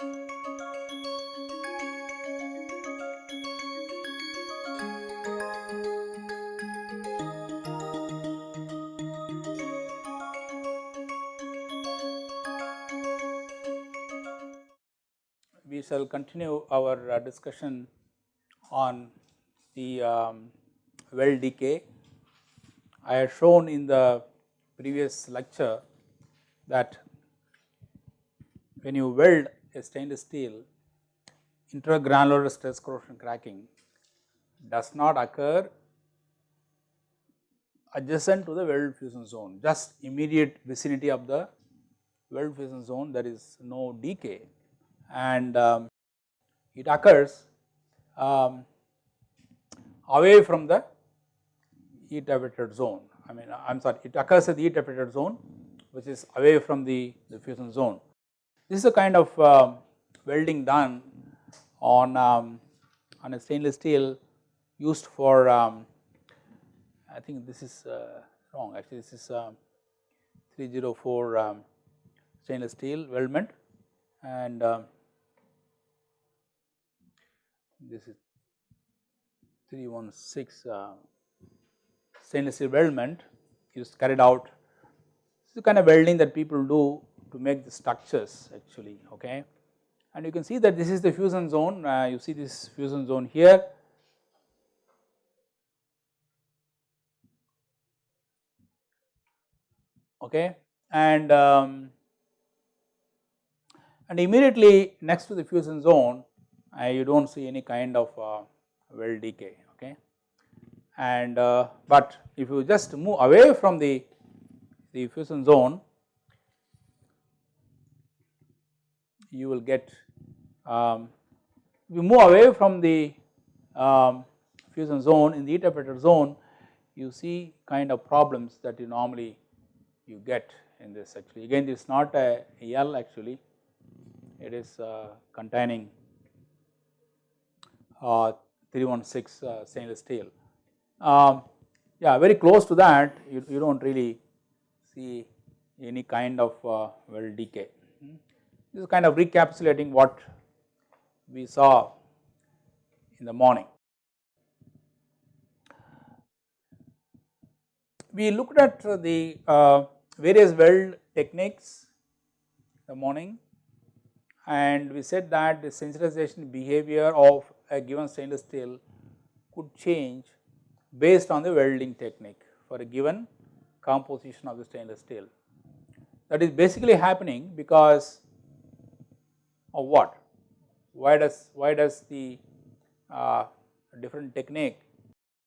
we shall continue our uh, discussion on the um, weld decay. I have shown in the previous lecture that when you weld a stainless steel intergranular stress corrosion cracking does not occur adjacent to the weld fusion zone just immediate vicinity of the weld fusion zone there is no decay and um, it occurs um, away from the heat affected zone. I mean I am sorry it occurs at the heat affected zone which is away from the, the fusion zone. This is a kind of uh, welding done on, um, on a stainless steel used for um, I think this is uh, wrong actually this is uh, 304 um, stainless steel weldment and um, this is 316 uh, stainless steel weldment is carried out. This is the kind of welding that people do to make the structures actually okay. And you can see that this is the fusion zone, uh, you see this fusion zone here. Okay, and um, and immediately next to the fusion zone uh, you do not see any kind of uh, weld decay okay. And uh, but if you just move away from the, the fusion zone you will get um, you move away from the um, fusion zone in the heat zone you see kind of problems that you normally you get in this actually again this is not a L actually it is uh, containing uh, 316 uh, stainless steel. Um, yeah, very close to that you, you do not really see any kind of uh, decay. This is kind of recapitulating what we saw in the morning. We looked at the uh, various weld techniques in the morning and we said that the sensitization behavior of a given stainless steel could change based on the welding technique for a given composition of the stainless steel. That is basically happening because of what? Why does why does the uh, different technique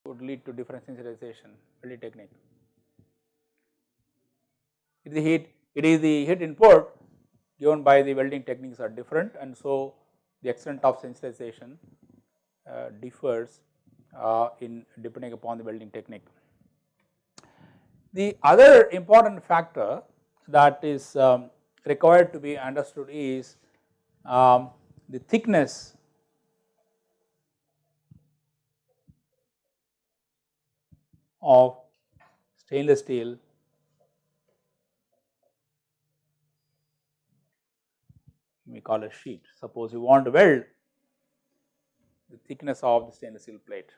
would lead to different sensitization welding technique? It is the heat it is the heat input given by the welding techniques are different and so the extent of sensitization uh, differs uh, in depending upon the welding technique. The other important factor that is um, required to be understood is um, the thickness of stainless steel we call a sheet. Suppose you want to weld the thickness of the stainless steel plate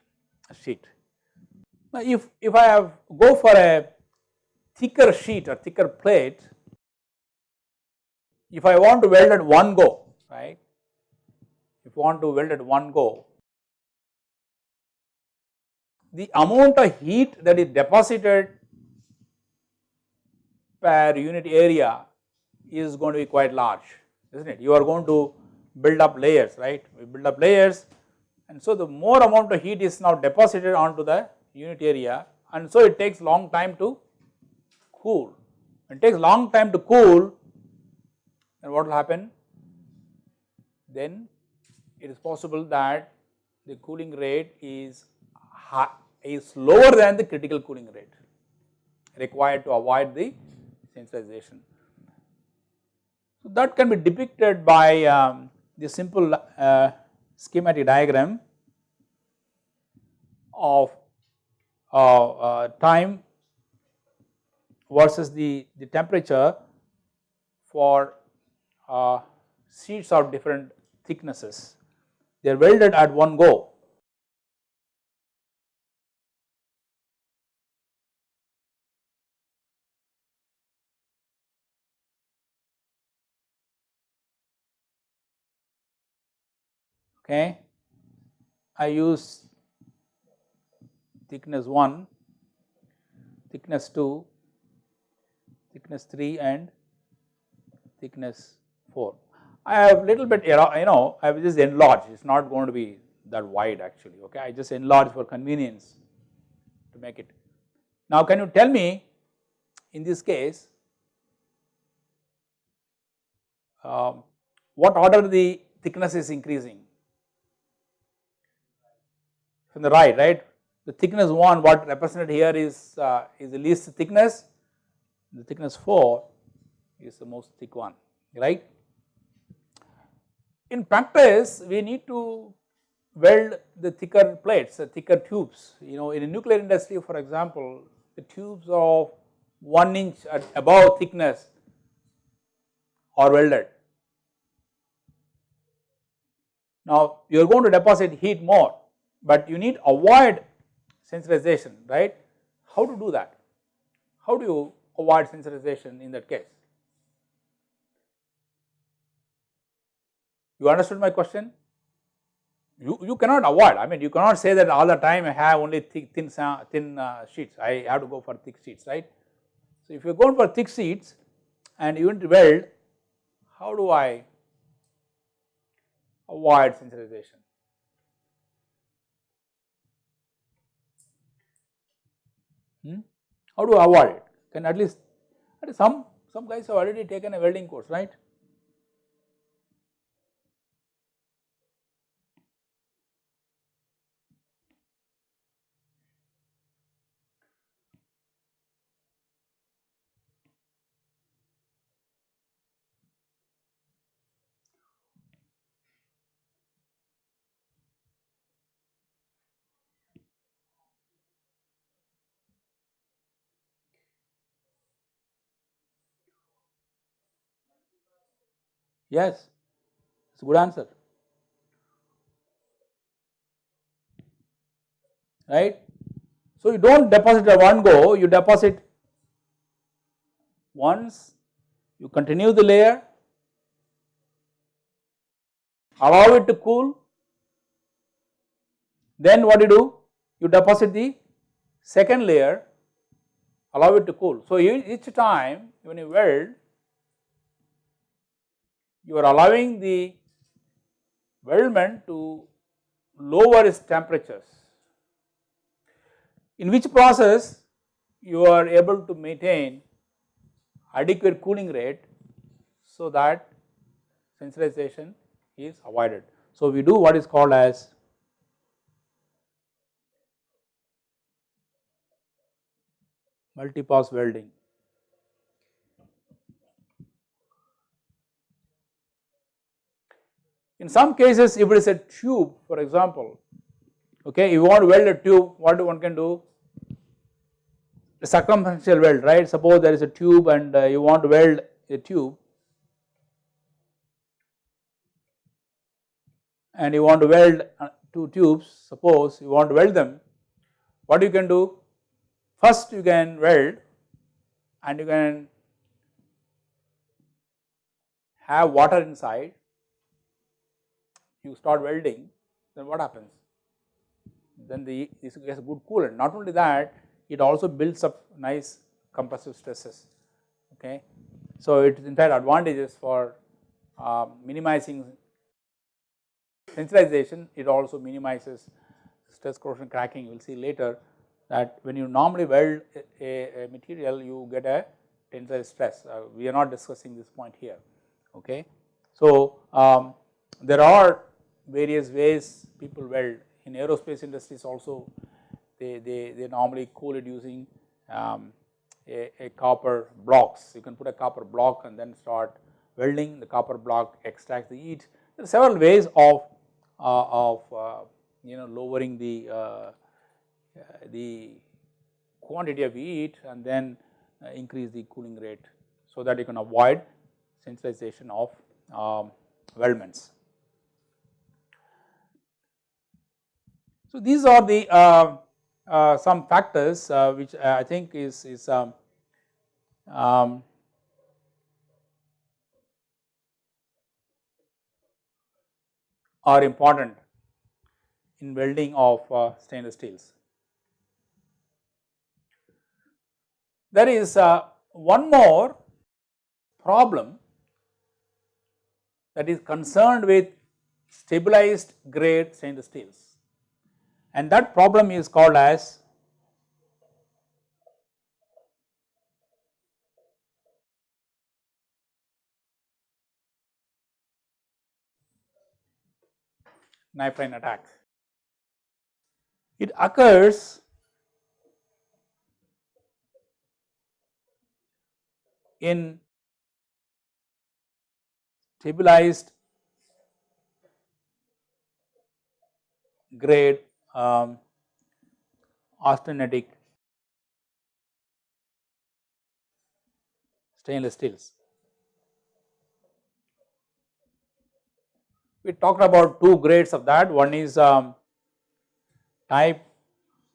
a sheet. Now, if, if I have go for a thicker sheet or thicker plate, if I want to weld at one go, right, if you want to weld at one go, the amount of heat that is deposited per unit area is going to be quite large, isn't it? You are going to build up layers, right? We build up layers and so the more amount of heat is now deposited onto the unit area and so it takes long time to cool. It takes long time to cool and what will happen? Then it is possible that the cooling rate is is lower than the critical cooling rate required to avoid the sensitization. So that can be depicted by um, the simple uh, schematic diagram of uh, uh, time versus the, the temperature for uh, sheets of different thicknesses, they are welded at one go. Okay. I use thickness 1, thickness 2, thickness 3 and thickness 4. I have little bit you know I have just enlarged it is not going to be that wide actually okay? I just enlarge for convenience to make it. Now can you tell me in this case um, what order the thickness is increasing? From the right right? The thickness 1 what represented here is uh, is the least thickness. The thickness 4 is the most thick one right. In practice we need to weld the thicker plates the thicker tubes you know in a nuclear industry for example the tubes of 1 inch at above thickness are welded. Now you are going to deposit heat more but you need avoid sensitization right. How to do that? How do you avoid sensitization in that case? You understood my question? You, you cannot avoid, I mean you cannot say that all the time I have only thick, thin, thin uh, sheets, I have to go for thick sheets, right. So if you are going for thick sheets and you want to weld, how do I avoid sensitization? Hmm? How do I avoid it? Can at least, at least some, some guys have already taken a welding course, right. Yes, it is a good answer, right. So, you do not deposit at one go, you deposit once, you continue the layer, allow it to cool, then what you do? You deposit the second layer, allow it to cool. So, each time when you weld, you are allowing the weldment to lower its temperatures, in which process you are able to maintain adequate cooling rate so that sensitization is avoided. So, we do what is called as multi-pass welding. In some cases if it is a tube for example, okay, you want to weld a tube what one can do? A circumferential weld right, suppose there is a tube and uh, you want to weld a tube and you want to weld uh, two tubes suppose you want to weld them, what you can do? First you can weld and you can have water inside you start welding then what happens? Then the this gets a good coolant not only that it also builds up nice compressive stresses okay. So it is in fact advantages for uh, minimizing sensitization it also minimizes stress corrosion cracking you will see later that when you normally weld a, a material you get a tensile stress uh, we are not discussing this point here okay. So um, there are various ways people weld. In aerospace industries also they, they, they normally cool it using um, a, a, copper blocks. You can put a copper block and then start welding. The copper block extract the heat. There are several ways of uh, of uh, you know lowering the uh, the quantity of heat and then uh, increase the cooling rate so that you can avoid sensitization of um, weldments. So, these are the uh, uh, some factors uh, which I think is, is um, um, are important in welding of uh, stainless steels. There is uh, one more problem that is concerned with stabilized grade stainless steels and that problem is called as knife line attack. It occurs in stabilized grade um, austenitic stainless steels. We talked about two grades of that. One is um, type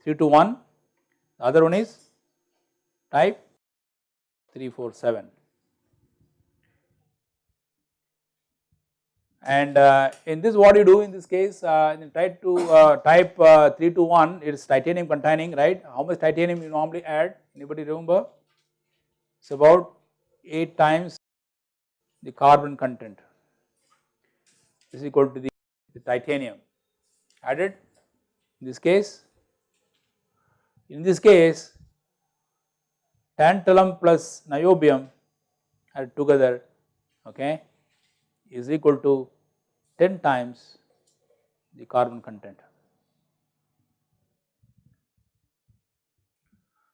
321 the other one is type 347 and uh, in this what you do in this case uh, type 2 uh, type uh, 321 it is titanium containing right? How much titanium you normally add? Anybody remember? It is about 8 times the carbon content. Is equal to the, the titanium. Added. In this case in this case tantalum plus niobium added together okay is equal to 10 times the carbon content.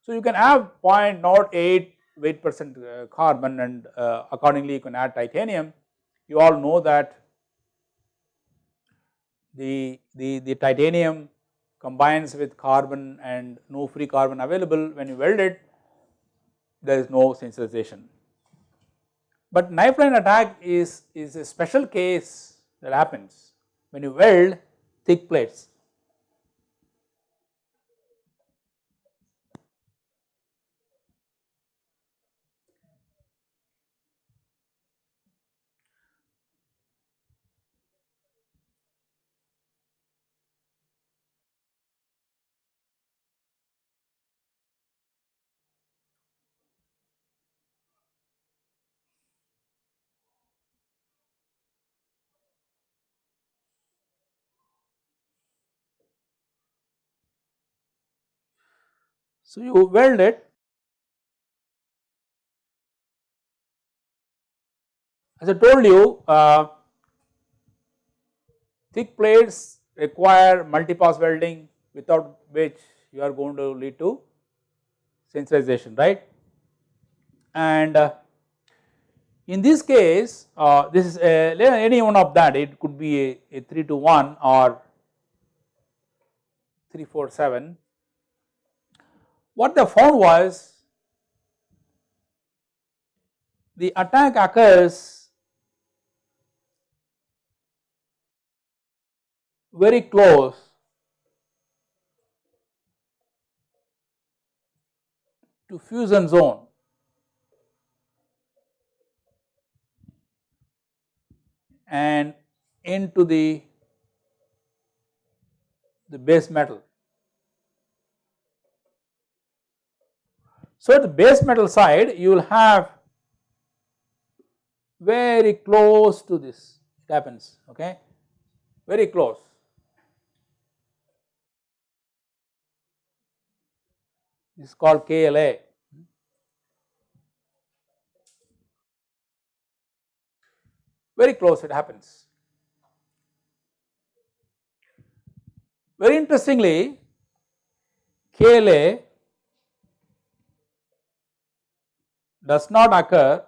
So, you can have 0.08 weight percent uh, carbon and uh, accordingly you can add titanium. You all know that the, the, the titanium combines with carbon and no free carbon available when you weld it there is no sensitization. But knife line attack is, is a special case that happens when you weld thick plates. So, you weld it. As I told you uh, thick plates require multi-pass welding without which you are going to lead to sensitization right? And uh, in this case uh, this is a, any one of that it could be a, a 321 or 347 what they found was the attack occurs very close to fusion zone. And into the the base metal So, at the base metal side you will have very close to this it happens okay very close. This is called KLA. Very close it happens. Very interestingly, KLA does not occur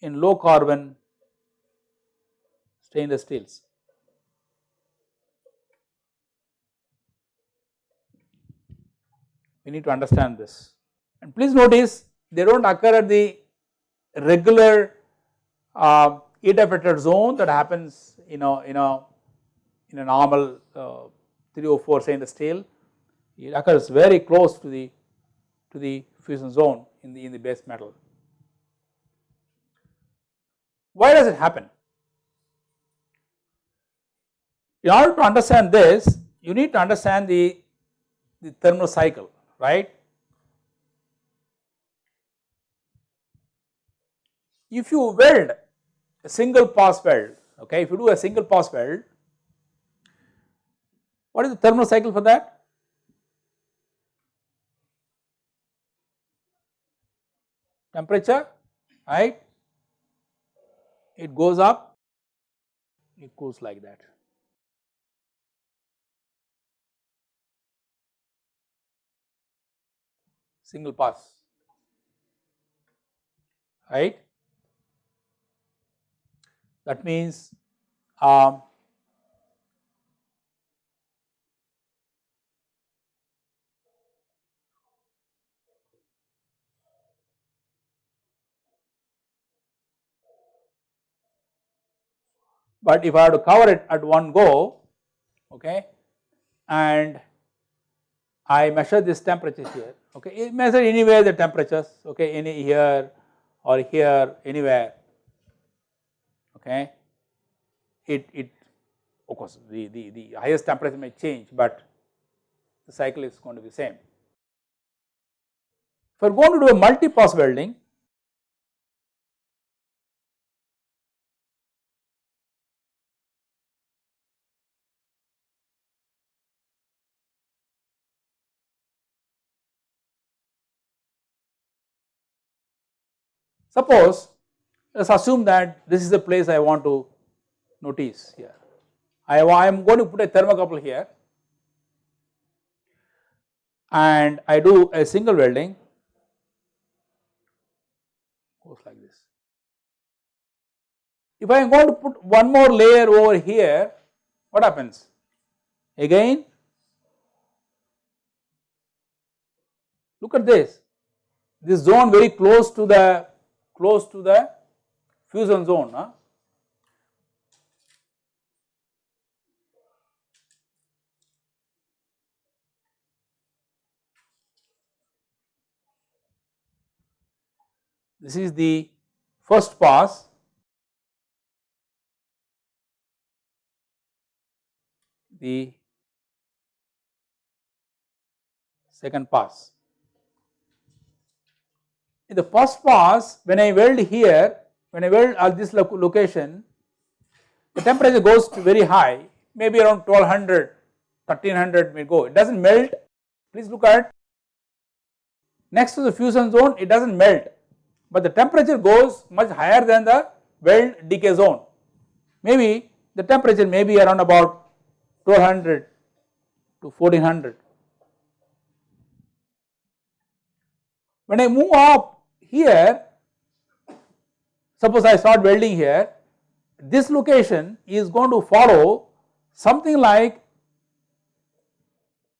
in low carbon stainless steels. We need to understand this and please notice they do not occur at the regular uh, heat affected zone that happens you know in a in a normal uh, 304 stainless steel it occurs very close to the to the fusion zone in the in the base metal. Why does it happen? In order to understand this you need to understand the, the thermal cycle right. If you weld a single pass weld okay if you do a single pass weld what is the thermal cycle for that? Temperature, right? It goes up, it goes like that. Single pass, right? That means um, but if I have to cover it at one go okay and I measure this temperature here okay it measure anywhere the temperatures okay any here or here anywhere okay it it of course the, the, the highest temperature may change but the cycle is going to be same. If we are going to do a multi-pass welding Suppose let us assume that this is the place I want to notice here. I am going to put a thermocouple here and I do a single welding goes like this. If I am going to put one more layer over here what happens? Again look at this, this zone very close to the close to the fusion zone. Huh? This is the first pass the second pass in the first pass when I weld here, when I weld at this location, the temperature goes to very high, maybe around 1200, 1300 may go, it does not melt, please look at next to the fusion zone it does not melt, but the temperature goes much higher than the weld decay zone, maybe the temperature may be around about 1200 to 1400. When I move up here suppose I start welding here this location is going to follow something like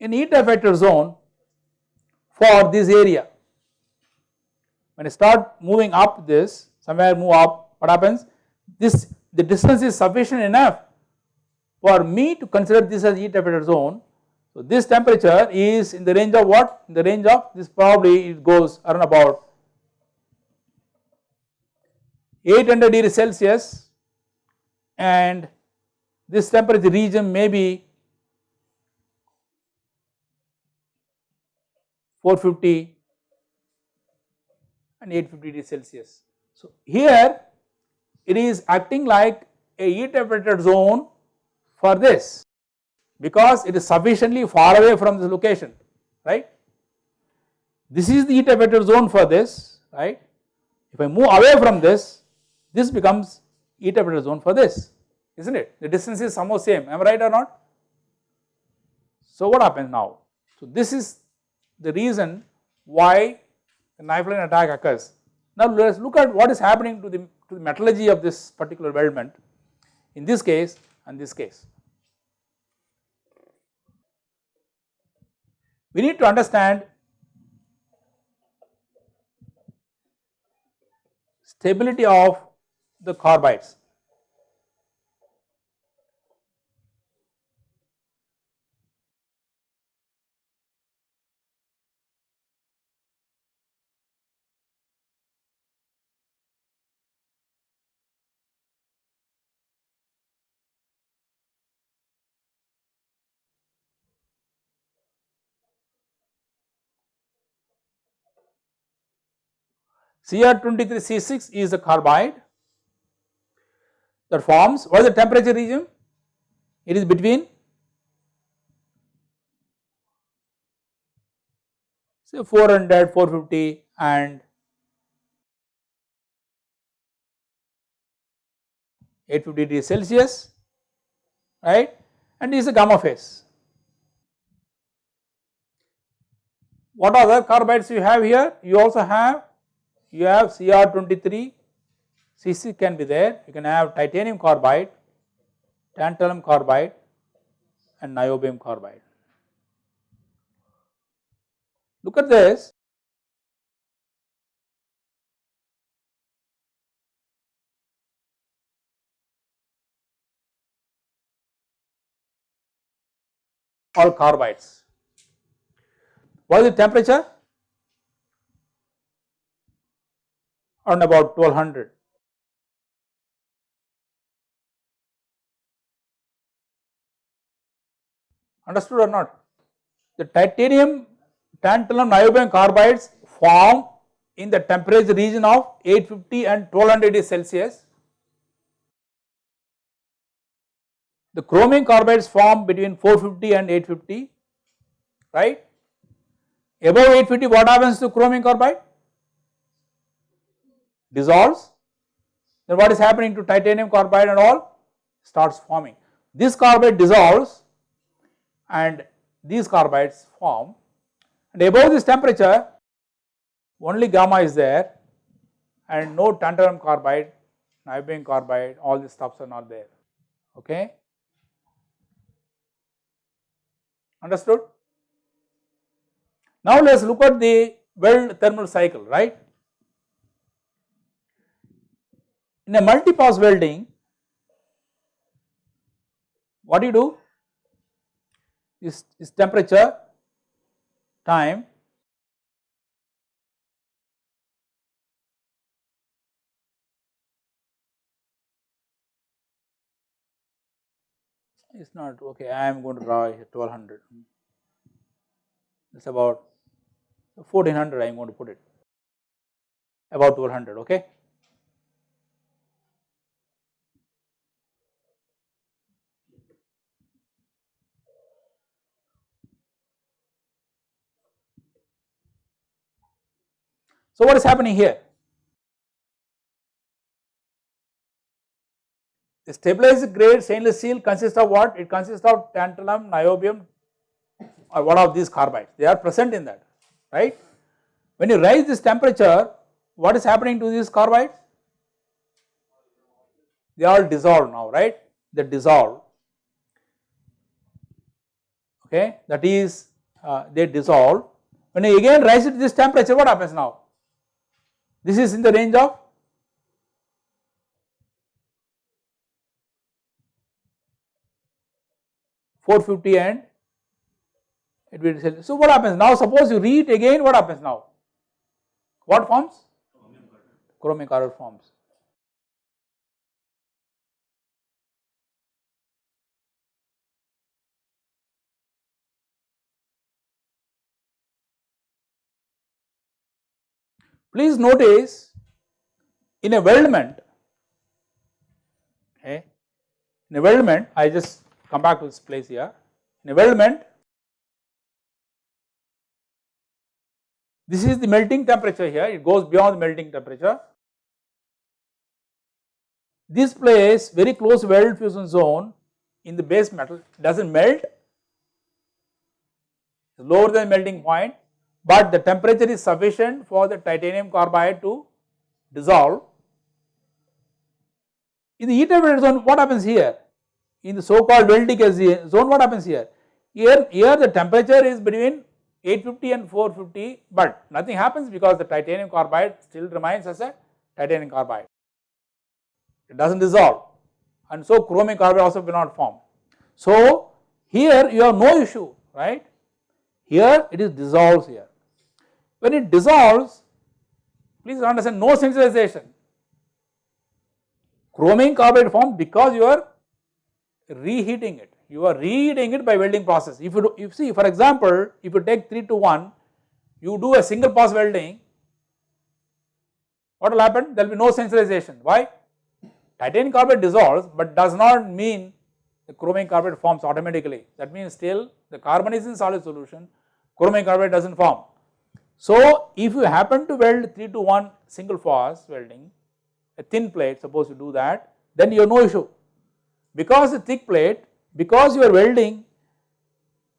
an heat affected zone for this area. When I start moving up this somewhere move up what happens this the distance is sufficient enough for me to consider this as heat affected zone. So this temperature is in the range of what in the range of this probably it goes around about 800 degree Celsius and this temperature region may be 450 and 850 degree Celsius. So here it is acting like a heat affected zone for this because it is sufficiently far away from this location right. This is the heat affected zone for this right. If I move away from this this becomes heat affected zone for this is not it the distance is somehow same am I right or not. So what happens now so this is the reason why the knife line attack occurs. Now let us look at what is happening to the to the metallurgy of this particular weldment in this case and this case. We need to understand stability of the carbides. Cr23C6 is a carbide that forms what is the temperature region? It is between say 400, 450 and 850 degrees Celsius right and this is a gamma phase. What other carbides you have here? You also have you have Cr23, Cc can be there, you can have titanium carbide, tantalum carbide and niobium carbide. Look at this. All carbides. What is the temperature? around about 1200. Understood or not? The titanium tantalum niobium carbides form in the temperature region of 850 and 1200 degrees Celsius. The chromium carbides form between 450 and 850, right? Above 850 what happens to chromium carbide? dissolves then what is happening to titanium carbide and all starts forming. This carbide dissolves and these carbides form and above this temperature only gamma is there and no tantalum carbide, niobium carbide all these stuffs are not there okay. Understood? Now let us look at the Weld thermal cycle right. In a multi-pass welding, what do you do? Is, is temperature, time, it's not okay I am going to draw 1200 it's about 1400 I am going to put it about 1200 okay So what is happening here? The stabilized grade stainless steel consists of what? It consists of tantalum, niobium or one of these carbides, they are present in that, right. When you raise this temperature, what is happening to these carbides? They all dissolve now, right, they dissolve, okay, that is uh, they dissolve. When you again raise it to this temperature, what happens now? This is in the range of four fifty and it will sell. So what happens now? Suppose you read again, what happens now? What forms? Chromic carbide forms. Please notice in a weldment, okay, in a weldment, I just come back to this place here. In a weldment, this is the melting temperature here, it goes beyond the melting temperature. This place very close weld fusion zone in the base metal does not melt, lower than melting point but the temperature is sufficient for the titanium carbide to dissolve. In the weld zone what happens here? In the so called welding zone what happens here? Here, here the temperature is between 850 and 450 but nothing happens because the titanium carbide still remains as a titanium carbide. it does not dissolve and so chromium carbide also will not form. So here you have no issue right, here it is dissolves here. When it dissolves please understand no sensitization, chromium carbide forms because you are reheating it, you are reheating it by welding process. If you, do, if see for example, if you take 321, you do a single pass welding, what will happen? There will be no sensitization. Why? Titanium carbide dissolves but does not mean the chromium carbide forms automatically. That means still the carbon is in solid solution, chromium carbide does not form. So if you happen to weld 321 single pass welding, a thin plate suppose you do that, then you have no issue. Because the thick plate, because you are welding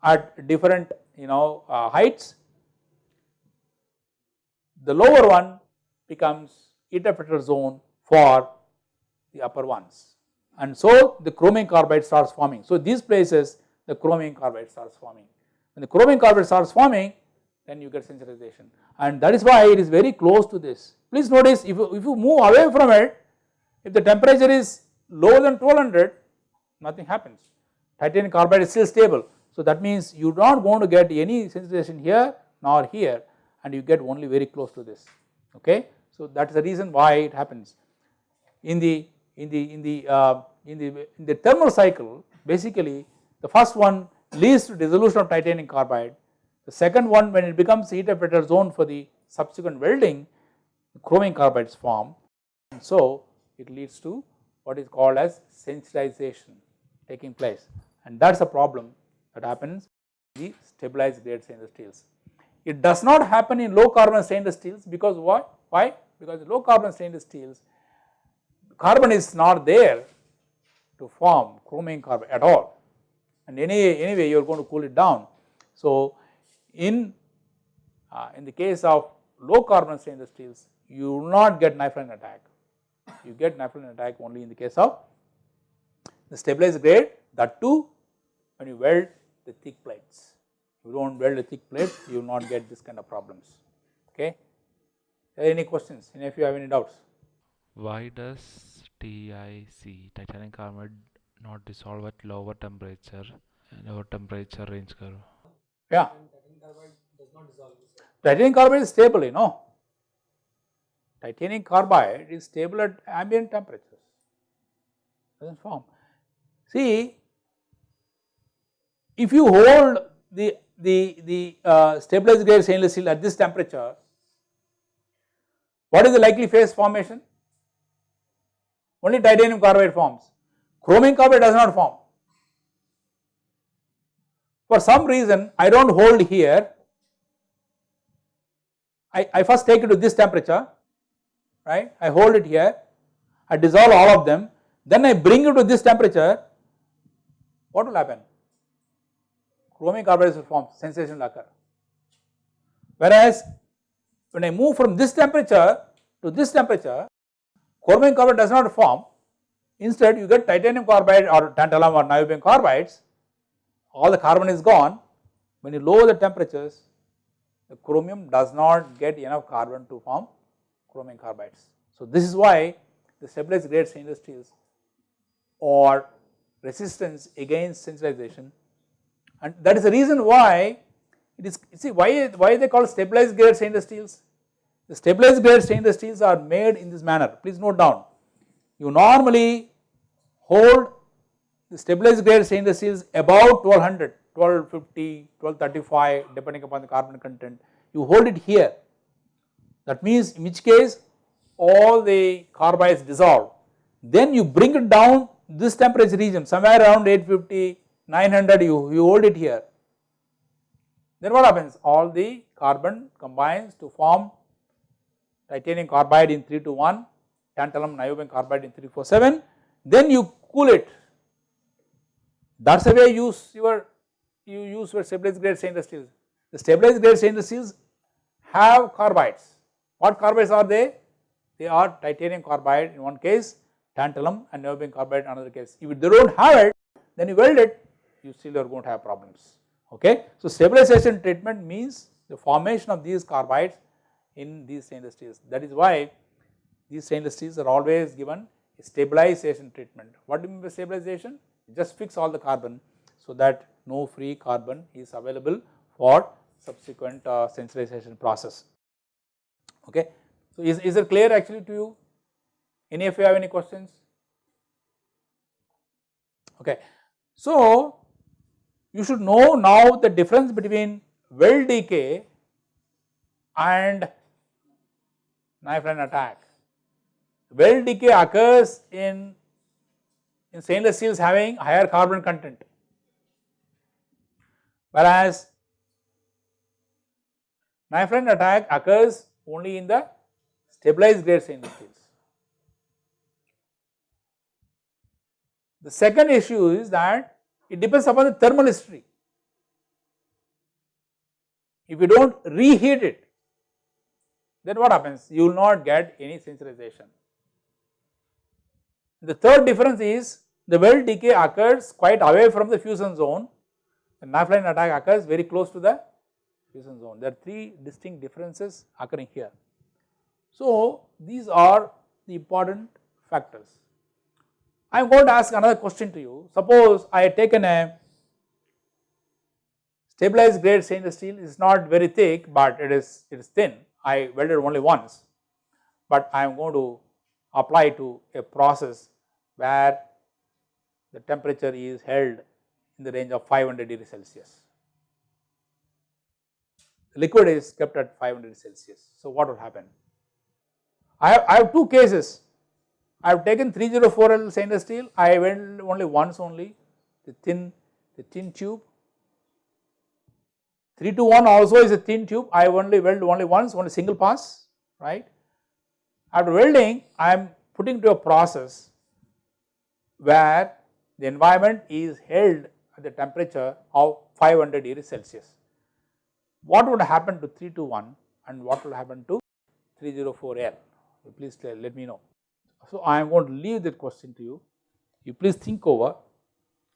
at different you know uh, heights, the lower one becomes interpreter zone for the upper ones and so the chromium carbide starts forming. So these places the chromium carbide starts forming. When the chromium carbide starts forming then you get sensitization and that is why it is very close to this. Please notice if you, if you move away from it, if the temperature is lower than 1200 nothing happens, titanium carbide is still stable. So that means you are not going to get any sensitization here nor here and you get only very close to this okay. So that is the reason why it happens. In the in the in the uh, in the in the thermal cycle basically the first one leads to dissolution of titanium carbide the second one when it becomes heat affected zone for the subsequent welding chromium carbides form and so it leads to what is called as sensitization taking place and that is a problem that happens in the stabilized grade stainless steels. It does not happen in low carbon stainless steels because what? Why? Because low carbon stainless steels carbon is not there to form chromium carbide at all and any, anyway you are going to cool it down. So in, uh, in the case of low carbon stainless steels you will not get knife attack, you get knife attack only in the case of the stabilized grade that too when you weld the thick plates. You do not weld the thick plates you will not get this kind of problems okay. Any questions? Any of you have any doubts? Why does TIC titanium carbide not dissolve at lower temperature lower temperature range curve? Yeah. Titanium carbide is stable you know. Titanium carbide is stable at ambient temperatures does not form. See if you hold the the the uh, stabilized grade stainless steel at this temperature what is the likely phase formation? Only titanium carbide forms, chromium carbide does not form. For some reason I do not hold here, I, I first take it to this temperature, right, I hold it here, I dissolve all of them, then I bring it to this temperature, what will happen? Chromium carbide will form, sensation will occur. Whereas when I move from this temperature to this temperature, chromium carbide does not form, instead you get titanium carbide or tantalum or niobium carbides, all the carbon is gone, when you lower the temperatures, the chromium does not get enough carbon to form chromium carbides. So this is why the stabilized grade stainless steels or resistance against sensitization and that is the reason why it is see why why they call stabilized grade stainless steels the stabilized grade stainless steels are made in this manner, please note down. You normally hold the stabilized grade stainless steels above 1200, 1250, 1235 depending upon the carbon content, you hold it here. That means in which case all the carbides dissolve. Then you bring it down this temperature region somewhere around 850, 900 you, you hold it here. Then what happens? All the carbon combines to form titanium carbide in 321, tantalum niobium carbide in 347, then you cool it. That is the way you use your you use for stabilized grade stainless steels. The stabilized grade stainless steels have carbides. What carbides are they? They are titanium carbide in one case, tantalum and niobium carbide in another case. If they do not have it, then you weld it, you still are going to have problems. Okay. So stabilization treatment means the formation of these carbides in these stainless steels. That is why these stainless steels are always given a stabilization treatment. What do you mean by stabilization? Just fix all the carbon so that no free carbon is available for subsequent uh, sensitization process. Okay. So, is, is it clear actually to you? Any of you have any questions? Okay. So, you should know now the difference between well decay and knife line attack. Well decay occurs in, in stainless steels having higher carbon content, whereas knife line attack occurs only in the stabilized grade stainless steels. The second issue is that it depends upon the thermal history. If you do not reheat it, then what happens? You will not get any sensitization. The third difference is the weld decay occurs quite away from the fusion zone, the knife line attack occurs very close to the fusion zone. There are three distinct differences occurring here. So, these are the important factors. I am going to ask another question to you. Suppose I had taken a stabilized grade stainless steel is not very thick, but it is it is thin. I welded only once, but I am going to apply to a process where the temperature is held in the range of 500 degree Celsius. The liquid is kept at 500 Celsius. So, what will happen? I have, I have two cases. I have taken 304L stainless steel, I went only once only, the thin, the thin tube. 321 also is a thin tube, I only weld only once, only single pass, right. After welding, I am putting to a process where the environment is held at the temperature of 500 degrees Celsius. What would happen to 321 and what will happen to 304L? Please let me know. So, I am going to leave that question to you. You please think over,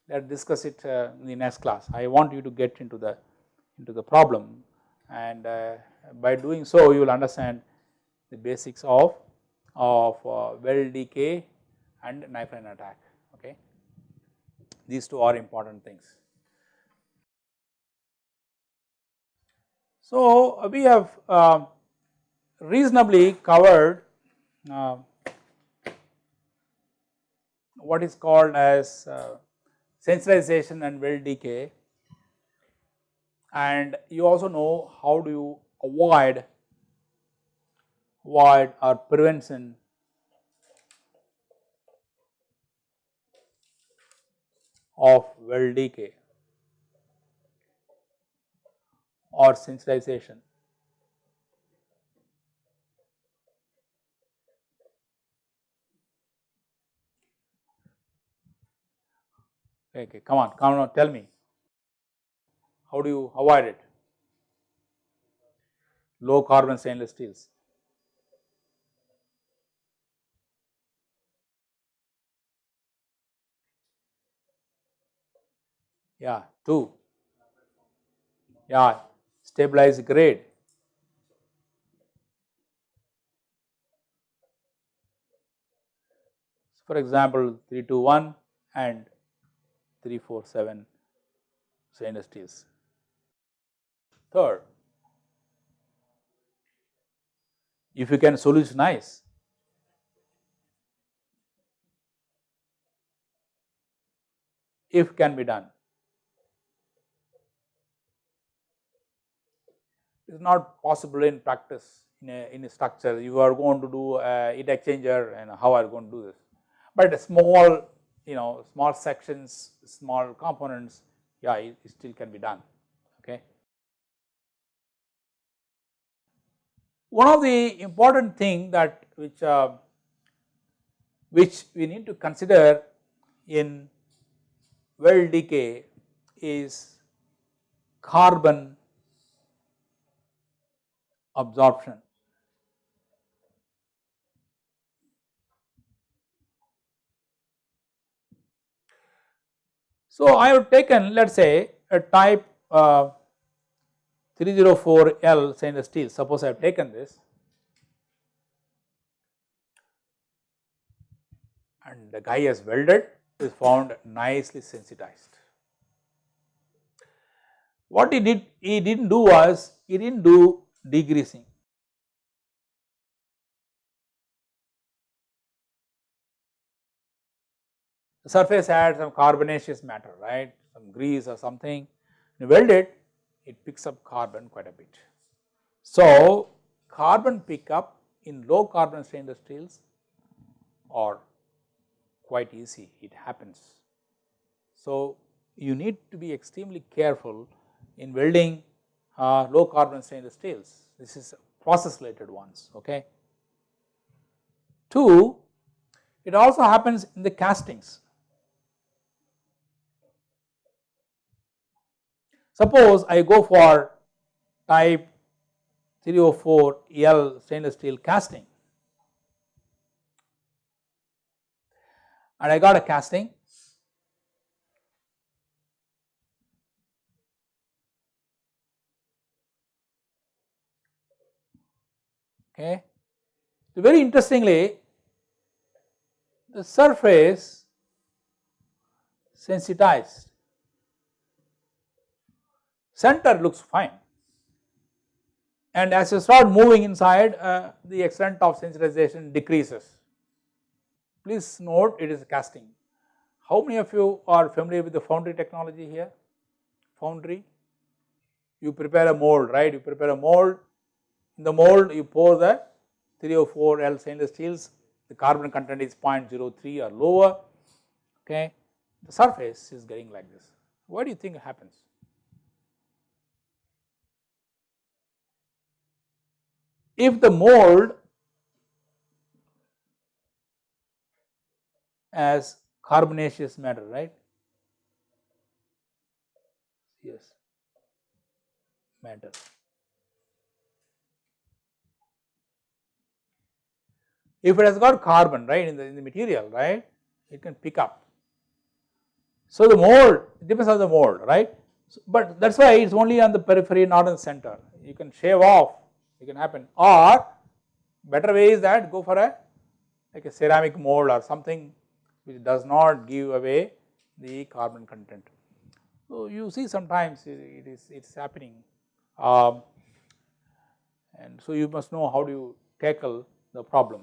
let us discuss it uh, in the next class. I want you to get into the into the problem and uh, by doing so you will understand the basics of of uh, weld decay and line attack. These two are important things. So, uh, we have uh, reasonably covered uh, what is called as uh, sensitization and weld decay and you also know how do you avoid avoid or prevention of weld decay or sensitization. Okay, come on, come on, tell me. How do you avoid it? Low carbon stainless steels. Yeah, two. Yeah, stabilized grade. For example, 321 and 347 stainless steels. Third, if you can solutionize if can be done. Is not possible in practice in a, in a structure you are going to do a heat exchanger and how are you going to do this. But a small you know small sections, small components yeah it, it still can be done okay. One of the important thing that which uh, which we need to consider in weld decay is carbon absorption. So, I have taken let us say a type uh, 304L stainless steel suppose I have taken this and the guy has welded is found nicely sensitized. What he did, he did not do was, he did not do degreasing. The surface had some carbonaceous matter, right, some grease or something, you weld it, it picks up carbon quite a bit. So, carbon pickup in low carbon stainless steels are quite easy, it happens. So, you need to be extremely careful in welding uh, low carbon stainless steels, this is process related ones, okay. 2, it also happens in the castings. Suppose I go for type 304 L stainless steel casting and I got a casting okay. So, very interestingly the surface sensitized center looks fine and as you start moving inside uh, the extent of sensitization decreases. Please note it is casting. How many of you are familiar with the foundry technology here? Foundry, you prepare a mold right, you prepare a mold, in the mold you pour the 304 L stainless steels, the carbon content is 0.03 or lower, okay. The surface is getting like this. What do you think happens? if the mold as carbonaceous matter right yes matter if it has got carbon right in the, in the material right it can pick up. So the mold depends on the mold right? So, but that is why it is only on the periphery not in the center. You can shave off it can happen. Or better way is that go for a like a ceramic mold or something which does not give away the carbon content. So, you see sometimes it is it is happening. Um, and so you must know how do you tackle the problem.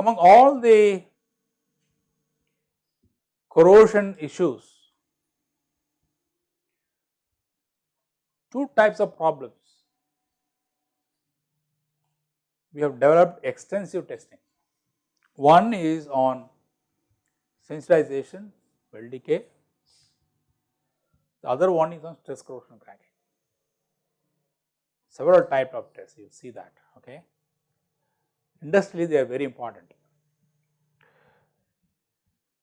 Among all the corrosion issues two types of problems. We have developed extensive testing. One is on sensitization, weld decay, the other one is on stress corrosion cracking. Several type of tests you see that okay. Industrially they are very important.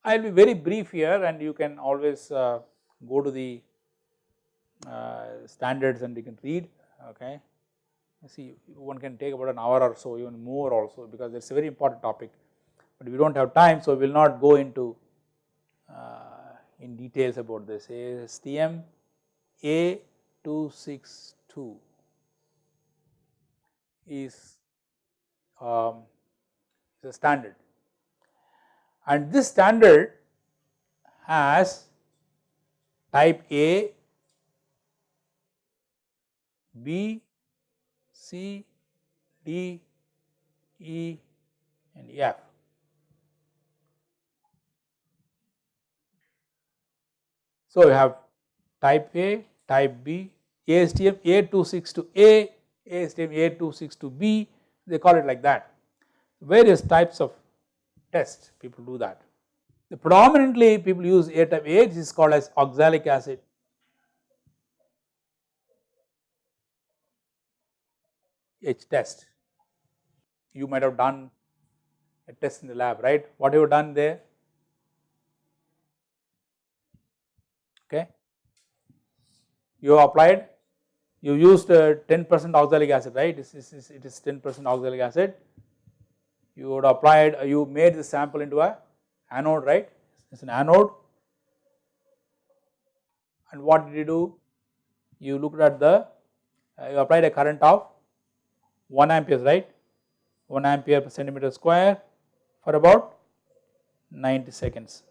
I will be very brief here and you can always uh, go to the uh, standards and you can read okay. See one can take about an hour or so even more also because it is a very important topic, but we do not have time so we will not go into uh, in details about this ASTM A262 is um, standard and this standard has type A B, C, D, E and F. So, we have type A, type B, ASTM A262A, ASTM A262B, they call it like that. Various types of tests people do that. The predominantly people use A type A, this is called as oxalic acid etch test. You might have done a test in the lab, right? What have you done there? Okay. You have applied, you used 10% uh, oxalic acid, right? It is, it is 10% oxalic acid. You would applied, you made the sample into a anode, right? It is an anode. And what did you do? You looked at the, uh, you applied a current of 1 ampere right 1 ampere per centimeter square for about 90 seconds.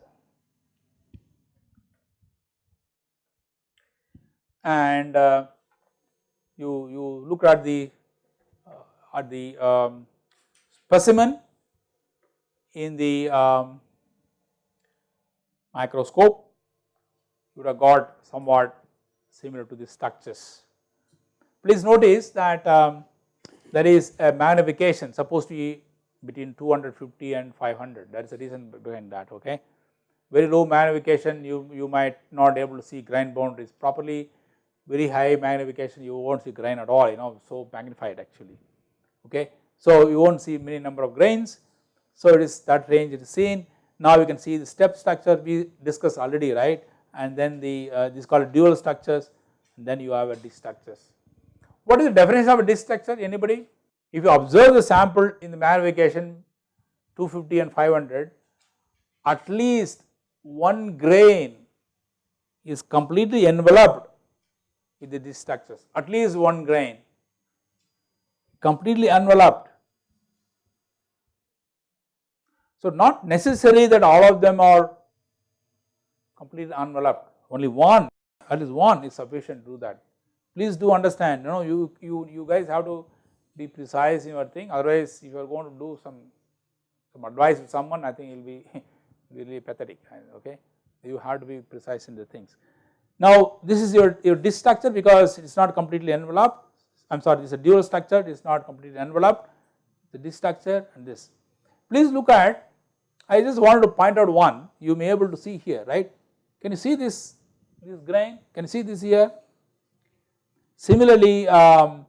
And uh, you, you look at the uh, at the um, specimen in the um, microscope you would have got somewhat similar to the structures. Please notice that um, there is a magnification supposed to be between 250 and 500 that is the reason behind that okay. Very low magnification you, you might not able to see grain boundaries properly, very high magnification you will not see grain at all you know so magnified actually okay. So you will not see many number of grains so it is that range it is seen. Now you can see the step structure we discussed already right and then the uh, this is called dual structures and then you have a ditch structures. What is the definition of a ditch structure anybody? If you observe the sample in the magnification 250 and 500 at least one grain is completely enveloped with the ditch structures at least one grain completely enveloped. So not necessary that all of them are completely enveloped only one at least one is sufficient to do that. Please do understand you know you, you, you guys have to be precise in your thing otherwise if you are going to do some, some advice with someone I think it will be really pathetic okay you have to be precise in the things. Now this is your, your ditch structure because it is not completely enveloped I am sorry this is a dual structure it is not completely enveloped the ditch structure and this. Please look at I just wanted to point out one you may able to see here right can you see this this grain can you see this here similarly um,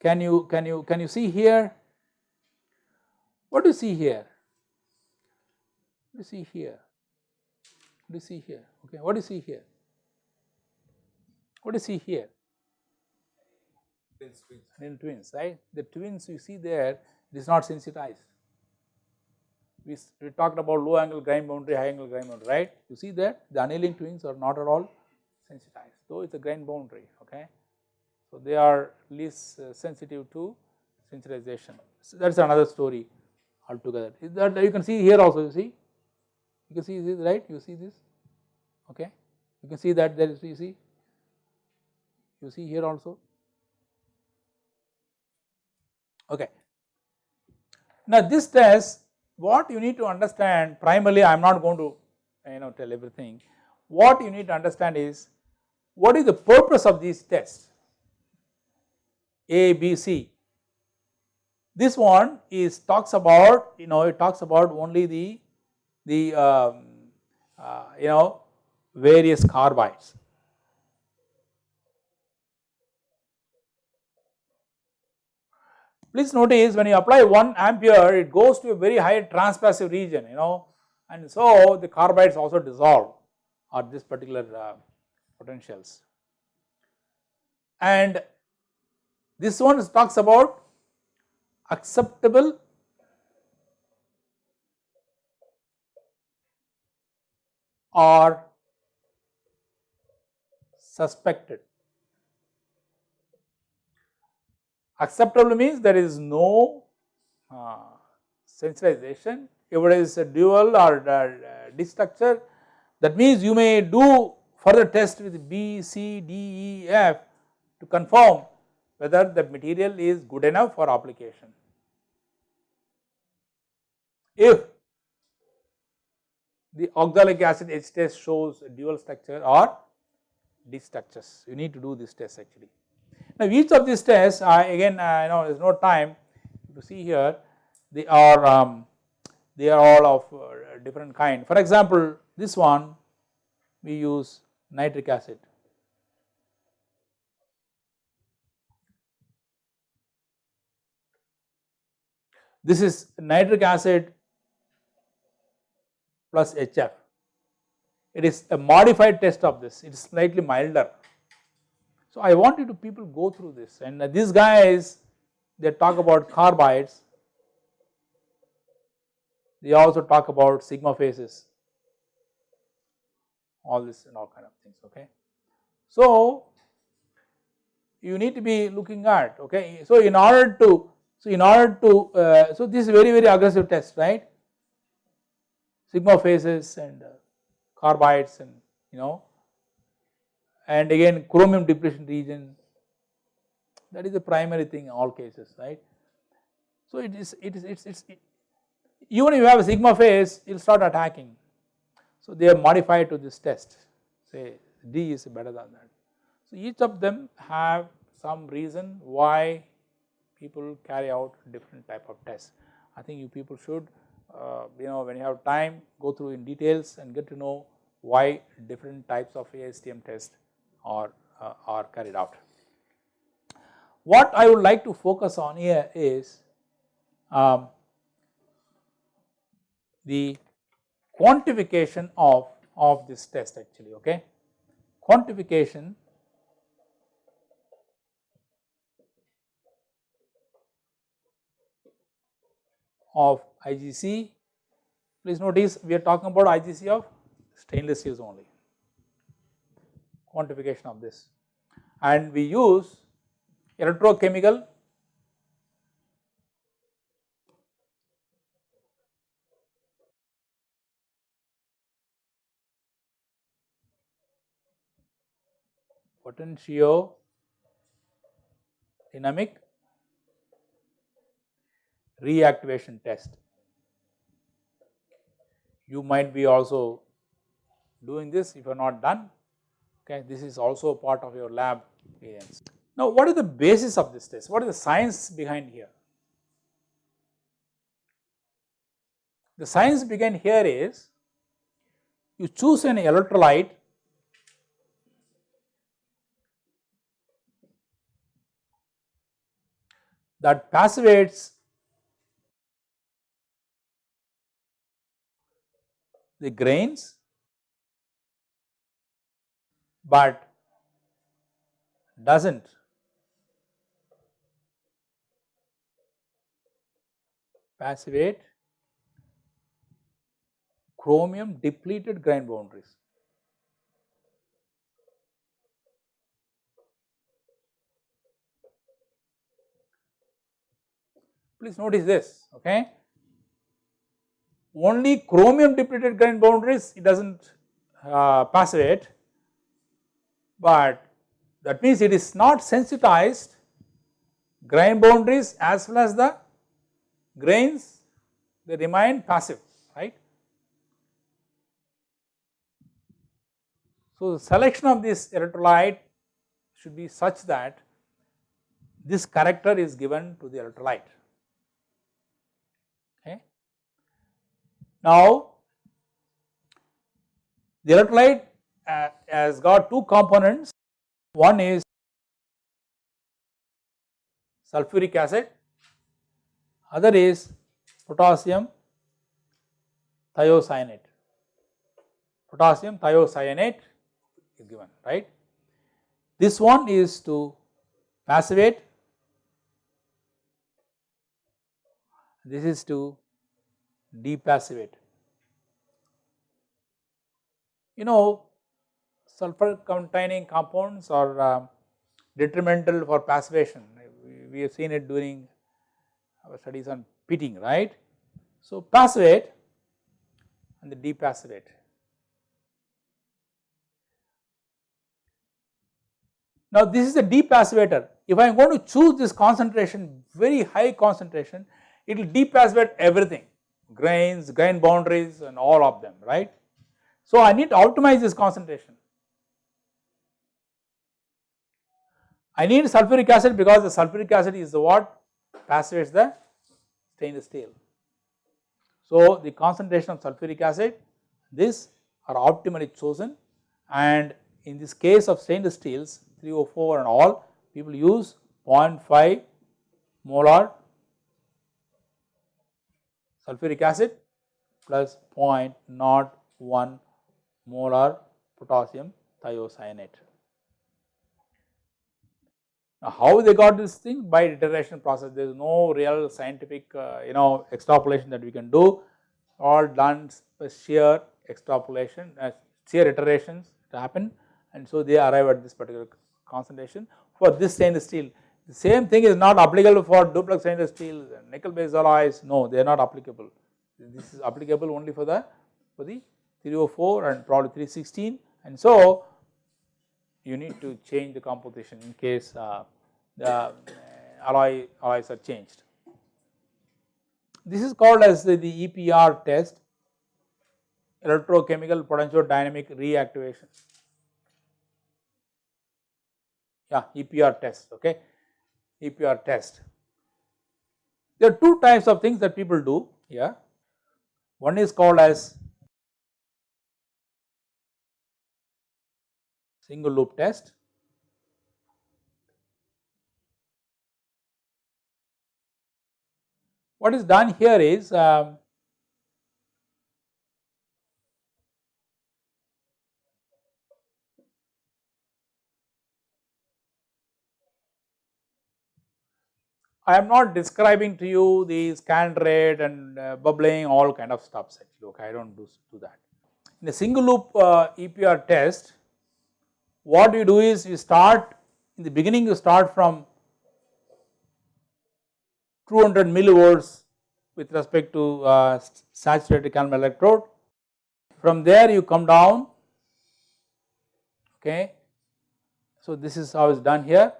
can you can you can you see here? What do you see here? What do you see here? What do you see here? Okay, what do you see here? What do you see here? Twins, twins. In twins, right? The twins you see there, it is not sensitized. We, we talked about low angle grain boundary, high angle grain boundary, right? You see that the annealing twins are not at all sensitized, though it is a grain boundary, okay. So, they are least uh, sensitive to sensitization. So, that is another story altogether. Is that you can see here also you see, you can see this right, you see this, okay. You can see that there is you see, you see here also, okay. Now this test what you need to understand primarily I am not going to you know tell everything, what you need to understand is what is the purpose of these tests a, B, C. This one is talks about you know it talks about only the the um, uh, you know various carbides. Please notice when you apply 1 ampere it goes to a very high transpassive region you know and so the carbides also dissolve at this particular uh, potentials. And this one talks about acceptable or suspected. Acceptable means there is no uh, sensitization. If it is a dual or uh, ditch structure, that means you may do further test with B, C, D, E, F to confirm whether the material is good enough for application. If the oxalic acid etch test shows dual structure or D structures, you need to do this test actually. Now each of these tests I again I know there is no time to see here they are um, they are all of uh, different kind. For example, this one we use nitric acid This is nitric acid plus HF. It is a modified test of this, it is slightly milder. So I want you to people go through this and these guys they talk about carbides, they also talk about sigma phases, all this and all kind of things, okay. So you need to be looking at okay. So in order to so in order to uh, so this is very very aggressive test right sigma phases and uh, carbides and you know and again chromium depletion region that is the primary thing in all cases right. So it is it is it's it's it, even if you have a sigma phase it will start attacking. So they are modified to this test say D is better than that. So each of them have some reason why people carry out different type of tests. I think you people should uh, you know when you have time go through in details and get to know why different types of ASTM tests are, uh, are carried out. What I would like to focus on here is um, the quantification of, of this test actually okay. Quantification of IGC. Please notice we are talking about IGC of stainless steels only, quantification of this and we use electrochemical potentio dynamic reactivation test. You might be also doing this if you are not done okay this is also part of your lab experience. Now what is the basis of this test what is the science behind here? The science behind here is you choose an electrolyte that passivates the grains but does not passivate chromium depleted grain boundaries. Please notice this okay only chromium depleted grain boundaries it does not uh, passivate, but that means it is not sensitized grain boundaries as well as the grains they remain passive right. So the selection of this electrolyte should be such that this character is given to the electrolyte. okay. Now, the electrolyte uh, has got two components, one is sulfuric acid, other is potassium thiocyanate, potassium thiocyanate is given right. This one is to passivate, this is to depassivate. You know sulfur containing compounds are uh, detrimental for passivation, we, we have seen it during our studies on pitting right. So passivate and the depassivate. Now this is a depassivator, if I am going to choose this concentration very high concentration, it will depassivate everything grains, grain boundaries and all of them right. So I need to optimize this concentration. I need sulfuric acid because the sulfuric acid is the what passivates the stainless steel. So the concentration of sulfuric acid this are optimally chosen and in this case of stainless steels 304 and all people use 0.5 molar sulfuric acid plus 0.01 molar potassium thiocyanate. Now how they got this thing? By iteration process. There is no real scientific uh, you know extrapolation that we can do. All done sheer extrapolation uh, sheer iterations to happen. And so they arrive at this particular concentration. For this stainless steel. The same thing is not applicable for duplex stainless steel, nickel based alloys, no they are not applicable. This is applicable only for the for the 304 and probably 316 and so you need to change the composition in case uh, the uh, alloy alloys are changed. This is called as the, the EPR test electrochemical potentiodynamic reactivation yeah EPR test okay EPR test. There are two types of things that people do here. One is called as single loop test. What is done here is um, I am not describing to you the scan rate and uh, bubbling all kind of stuffs actually okay I do not do, do that. In a single loop uh, EPR test what you do is you start in the beginning you start from 200 millivolts with respect to uh, saturated calomel electrode. From there you come down okay. So this is how it is done here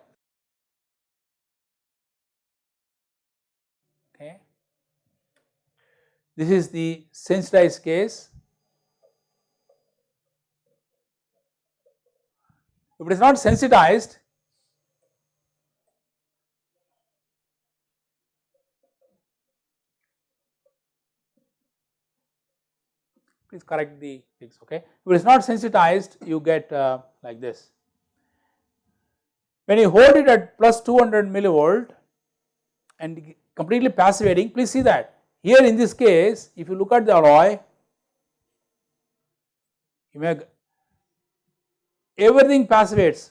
Okay. This is the sensitized case. If it is not sensitized, please correct the things okay. If it is not sensitized you get uh, like this. When you hold it at plus 200 millivolt and completely passivating please see that here in this case if you look at the alloy you may everything passivates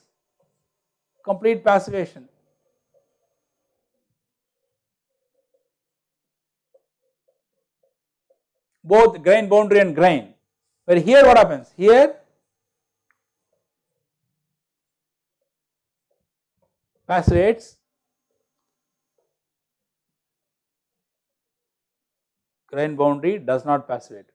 complete passivation. both grain boundary and grain but here what happens here passivates grain boundary does not passivate.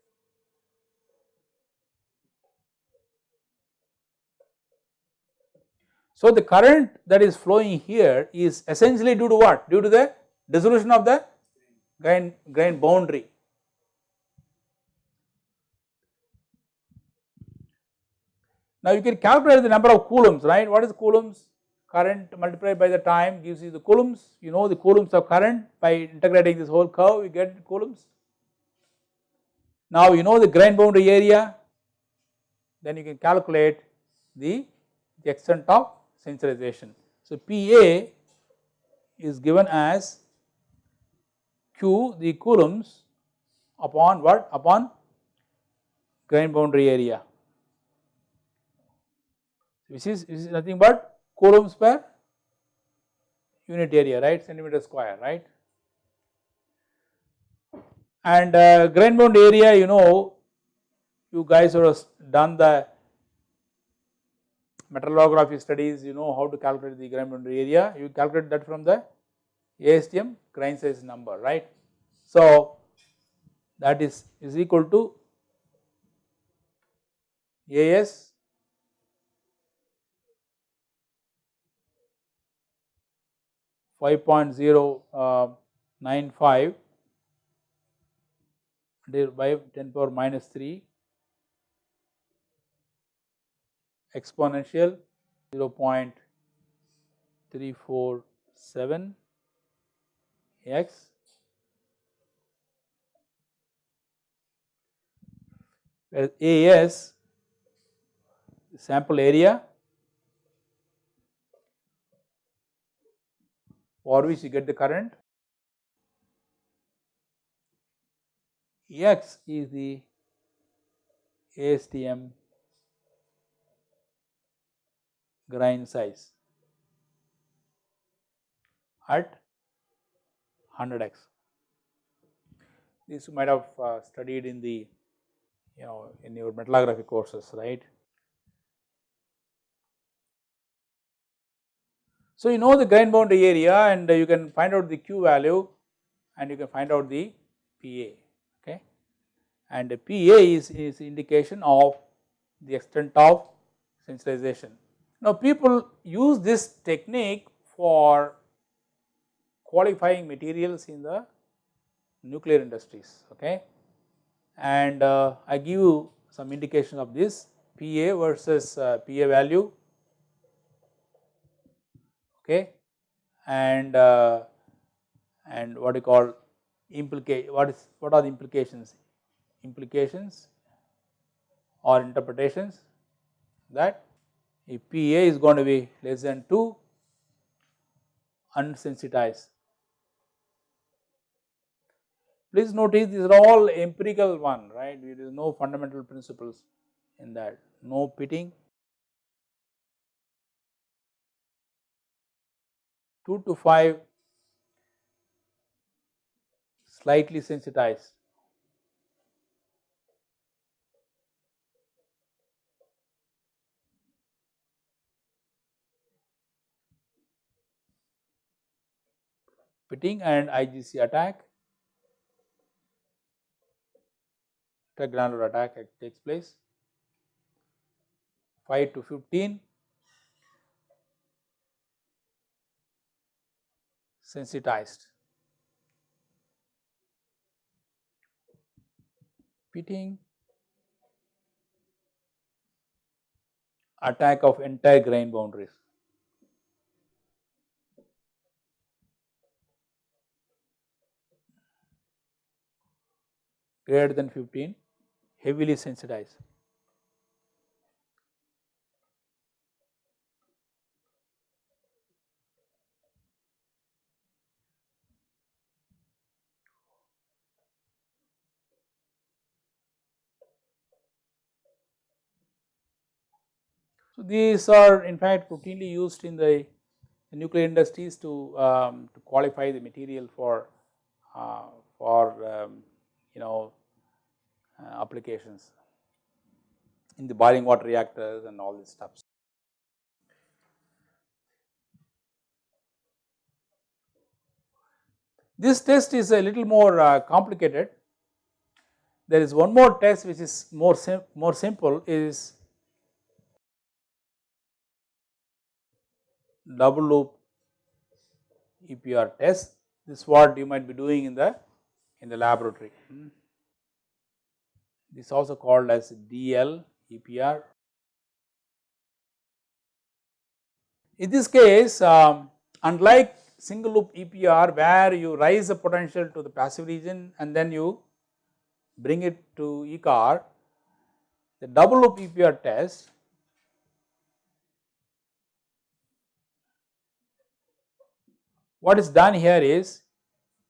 So, the current that is flowing here is essentially due to what? Due to the dissolution of the grain, grain boundary. Now, you can calculate the number of coulombs, right? What is coulombs? current multiplied by the time gives you the coulombs, you know the coulombs of current by integrating this whole curve you get coulombs. Now you know the grain boundary area, then you can calculate the, the extent of sensitization. So PA is given as Q the coulombs upon what? Upon grain boundary area. This is, is nothing but coulombs per unit area right centimeter square right and uh, grain bound area you know you guys have done the metallography studies you know how to calculate the grain boundary area you calculate that from the ASTM grain size number right. So that is is equal to AS five point zero uh, nine five by 10 power minus 3 exponential 0 0.347 x where AS sample area for which you get the current x is the ASTM grain size at 100x. This you might have uh, studied in the you know in your metallography courses right. So, you know the grain boundary area and you can find out the Q value and you can find out the PA okay and PA is, is indication of the extent of sensitization. Now people use this technique for qualifying materials in the nuclear industries okay? And uh, I give you some indication of this PA versus uh, PA value okay? And uh, and what you call implicate what is what are the implications? Implications or interpretations that if PA is going to be less than 2 unsensitized. Please notice these are all empirical one right there is no fundamental principles in that no pitting 2 to 5 slightly sensitized. Pitting and IGC attack, granular attack takes place 5 to 15 sensitized. Pitting attack of entire grain boundaries. Greater than 15 heavily sensitized. So, these are in fact routinely used in the, nuclear industries to, um, to qualify the material for, uh, for um, you know applications in the boiling water reactors and all these stuff. This test is a little more uh, complicated. There is one more test which is more sim more simple is double loop EPR test. This is what you might be doing in the in the laboratory. Hmm. This is also called as DL EPR. In this case, um, unlike single loop EPR where you rise the potential to the passive region and then you bring it to Ecorr, the double loop EPR test what is done here is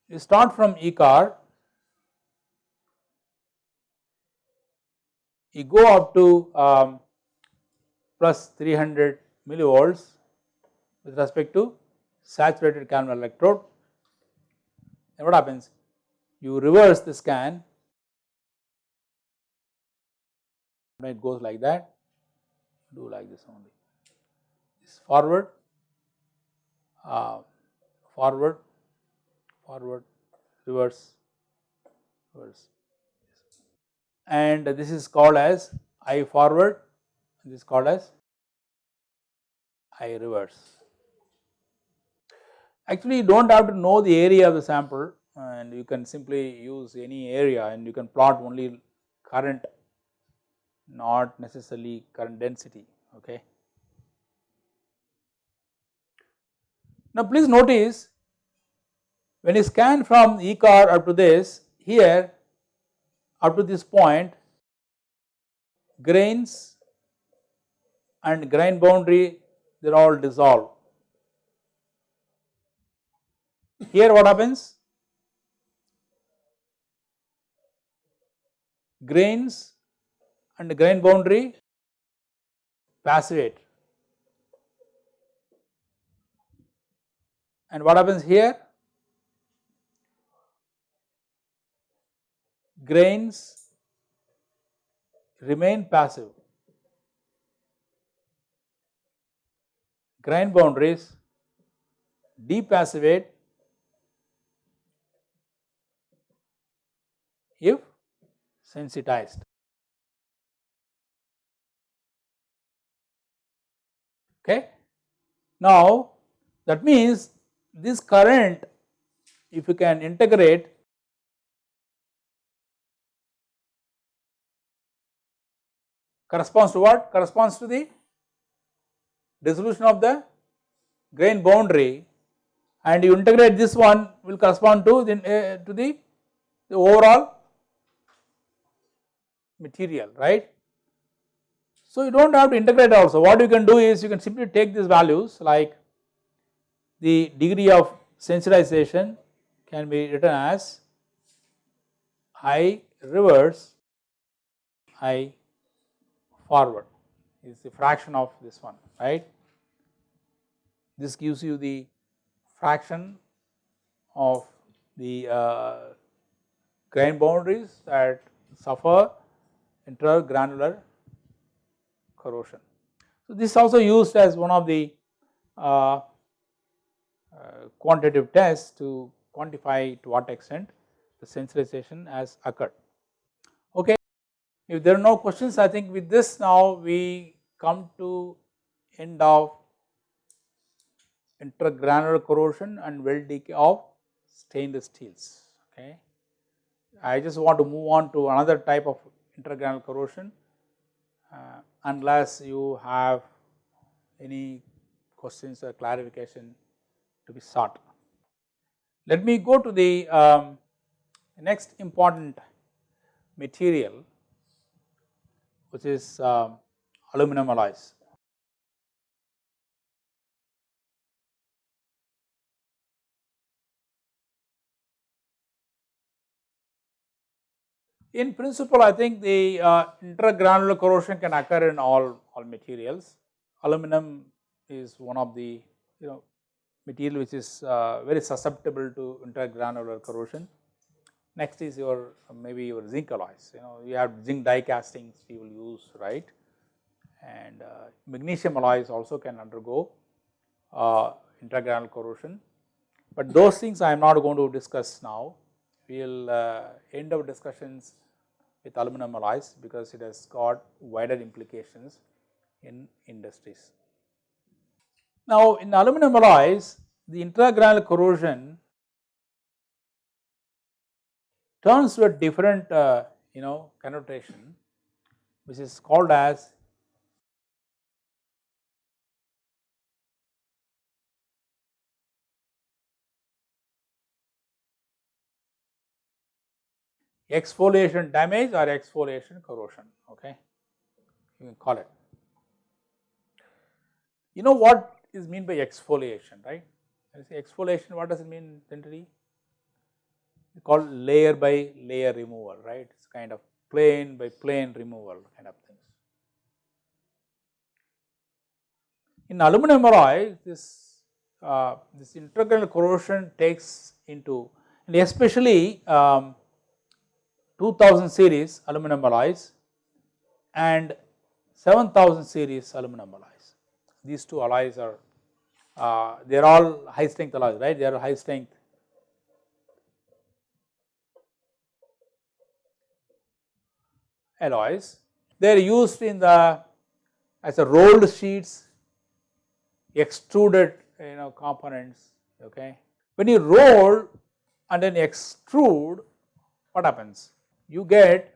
you start from Ecorr, you go up to um, plus 300 millivolts with respect to saturated calomel electrode. And what happens? You reverse the scan. It goes like that do like this only. This forward uh, forward, forward, reverse, reverse and this is called as I forward, this is called as I reverse. Actually you do not have to know the area of the sample and you can simply use any area and you can plot only current not necessarily current density okay. Now please notice when you scan from E car up to this here up to this point grains and grain boundary they are all dissolved. Here what happens? Grains and grain boundary passivate And what happens here? Grains remain passive. Grain boundaries depassivate if sensitized. Okay. Now that means this current if you can integrate corresponds to what? Corresponds to the dissolution of the grain boundary and you integrate this one will correspond to the, uh, to the, the overall material right. So you do not have to integrate also what you can do is you can simply take these values like the degree of sensitization can be written as I reverse I forward is the fraction of this one right. This gives you the fraction of the uh, grain boundaries that suffer intergranular corrosion. So, this is also used as one of the uh, uh, quantitative tests to quantify to what extent the sensitization has occurred. If there are no questions I think with this now we come to end of intergranular corrosion and weld decay of stainless steels okay. I just want to move on to another type of intergranular corrosion uh, unless you have any questions or clarification to be sought. Let me go to the um, next important material which is um, aluminum alloys. In principle I think the uh, intergranular corrosion can occur in all, all materials. Aluminum is one of the you know material which is uh, very susceptible to intergranular corrosion. Next is your maybe your zinc alloys you know you have zinc die castings will use right and uh, magnesium alloys also can undergo uh, corrosion. But those things I am not going to discuss now we will uh, end our discussions with aluminum alloys because it has got wider implications in industries. Now in aluminum alloys the intragranular corrosion turns to a different uh, you know connotation which is called as exfoliation damage or exfoliation corrosion okay? You can call it. You know what is mean by exfoliation right? Say exfoliation what does it mean generally called layer by layer removal right it is kind of plane by plane removal kind of things. In aluminum alloy this uh, this integral corrosion takes into and especially um, 2000 series aluminum alloys and 7000 series aluminum alloys. These two alloys are uh, they are all high strength alloys right they are high strength alloys. They are used in the as a rolled sheets extruded you know components okay. When you roll and then extrude what happens you get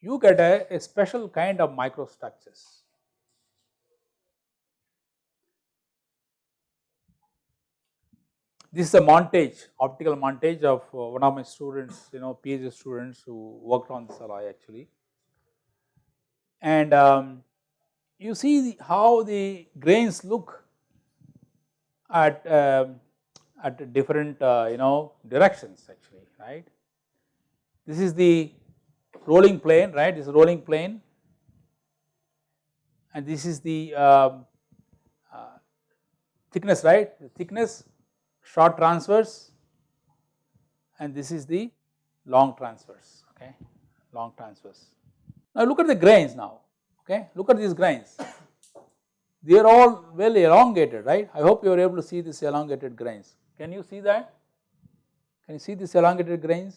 you get a, a special kind of microstructures. This is a montage, optical montage of uh, one of my students, you know, PhD students who worked on this alloy actually. And um, you see the, how the grains look at uh, at different uh, you know directions actually, right. This is the rolling plane right? This is rolling plane. And this is the um, uh, thickness right? The thickness short transverse. And this is the long transverse okay? Long transverse. Now look at the grains now okay look at these grains they are all well elongated right. I hope you are able to see these elongated grains. Can you see that? Can you see these elongated grains?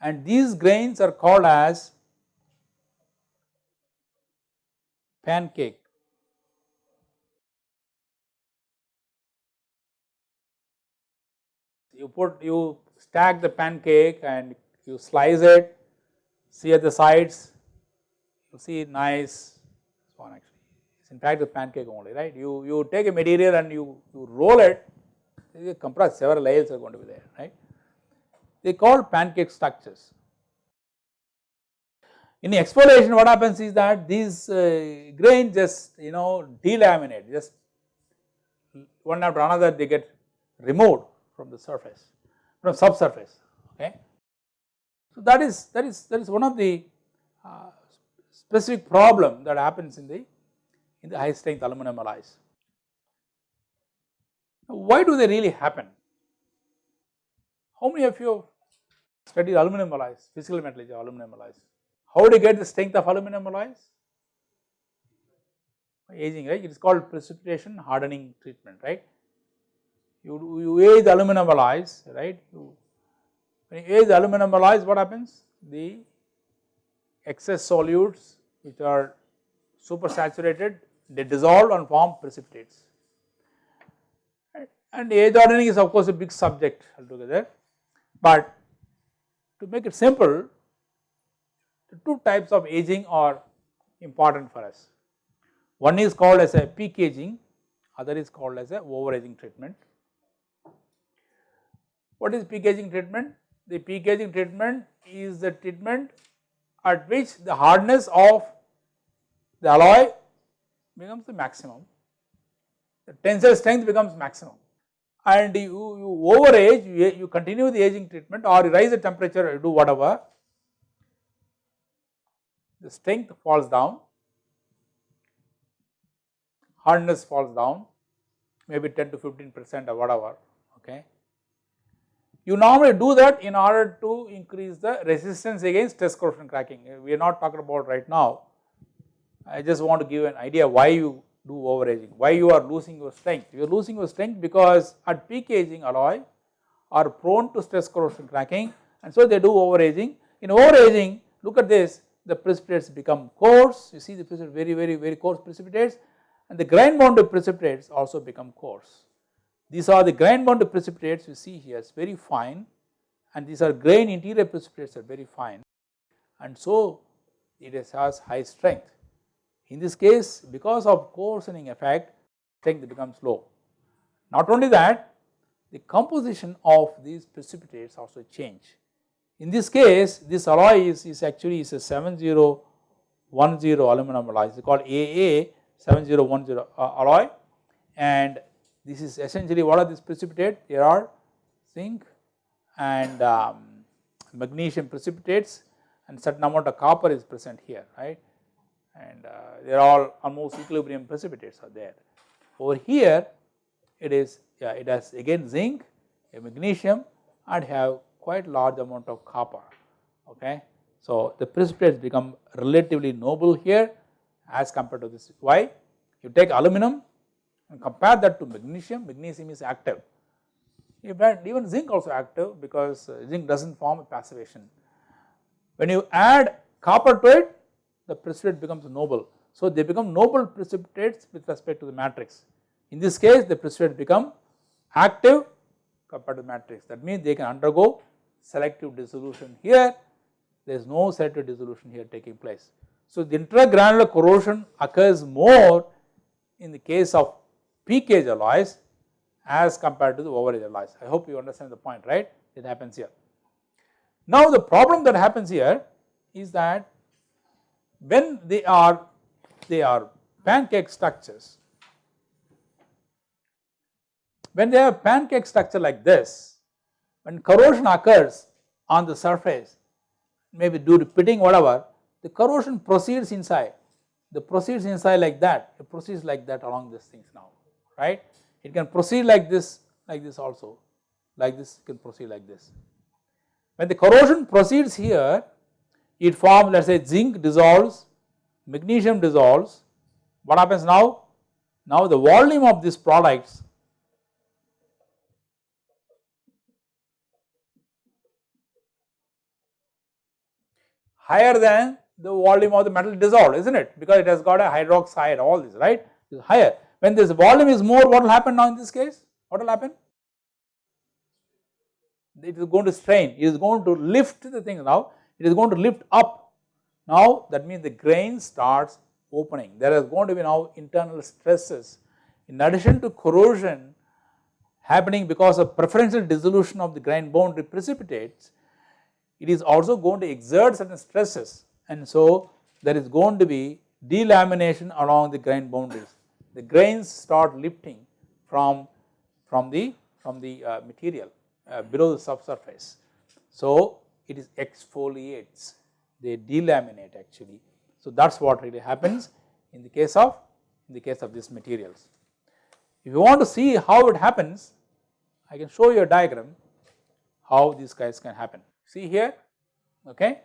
And these grains are called as pancake. You put you stack the pancake and you slice it, see at the sides, you see nice one actually. In fact the pancake only, right? You you take a material and you, you roll it, you compress several layers are going to be there, right? They call pancake structures. In the exfoliation what happens is that these uh, grains just you know delaminate just one after another they get removed from the surface from subsurface okay. So that is that is that is one of the uh, specific problem that happens in the in the high strength aluminum alloys. Now why do they really happen? How many of you studied aluminum alloys, physical metallurgy aluminum alloys? How do you get the strength of aluminum alloys? Aging, right? It is called precipitation hardening treatment, right? You, you age aluminum alloys, right? You, when you age aluminum alloys, what happens? The excess solutes which are supersaturated, they dissolve and form precipitates. And age hardening is of course a big subject altogether, but to make it simple, the two types of aging are important for us. One is called as a peak aging, other is called as a over aging treatment. What is peak aging treatment? The peak aging treatment is the treatment at which the hardness of the alloy becomes the maximum, the tensile strength becomes maximum. And you, you over age, you, you continue the aging treatment or you rise the temperature, you do whatever, the strength falls down, hardness falls down. Maybe 10 to 15 percent or whatever okay. You normally do that in order to increase the resistance against stress corrosion cracking uh, we are not talking about right now. I just want to give an idea why you do overaging, why you are losing your strength. You are losing your strength because at peak aging alloy are prone to stress corrosion cracking and so they do overaging. In overaging look at this the precipitates become coarse, you see the precipitate very very very coarse precipitates and the grain bounded precipitates also become coarse. These are the grain bounded precipitates you see here is very fine. And these are grain interior precipitates are very fine. And so it has high strength. In this case because of coarsening effect strength becomes low. Not only that the composition of these precipitates also change. In this case this alloy is, is actually is a 7010 aluminum alloy. It is called AA 7010 uh, alloy. And this is essentially what are these precipitate there are zinc and um, magnesium precipitates and certain amount of copper is present here right and uh, they are all almost equilibrium precipitates are there. Over here it is yeah it has again zinc a magnesium and have quite large amount of copper okay. So the precipitates become relatively noble here as compared to this why you take aluminum and compare that to magnesium. Magnesium is active. Even zinc also active because uh, zinc does not form a passivation. When you add copper to it the precipitate becomes noble. So they become noble precipitates with respect to the matrix. In this case the precipitate become active compared to matrix. That means they can undergo selective dissolution here. There is no selective dissolution here taking place. So the intragranular corrosion occurs more in the case of peak age alloys as compared to the over age alloys. I hope you understand the point right it happens here. Now the problem that happens here is that when they are they are pancake structures when they have pancake structure like this when corrosion occurs on the surface maybe due to pitting whatever the corrosion proceeds inside the proceeds inside like that it proceeds like that along these things now right? It can proceed like this like this also. Like this can proceed like this. When the corrosion proceeds here it forms let us say zinc dissolves magnesium dissolves. What happens now? Now the volume of these products higher than the volume of the metal dissolved isn't it? Because it has got a hydroxide all this right? Is higher. When this volume is more what will happen now in this case? What will happen? It is going to strain. It is going to lift the thing. Now it is going to lift up. Now that means the grain starts opening. There is going to be now internal stresses. In addition to corrosion happening because of preferential dissolution of the grain boundary precipitates it is also going to exert certain stresses. And so there is going to be delamination along the grain boundaries. The grains start lifting from, from the, from the uh, material uh, below the subsurface. So it is exfoliates, they delaminate actually. So that is what really happens in the case of, in the case of these materials. If you want to see how it happens, I can show you a diagram how these guys can happen. See here, okay.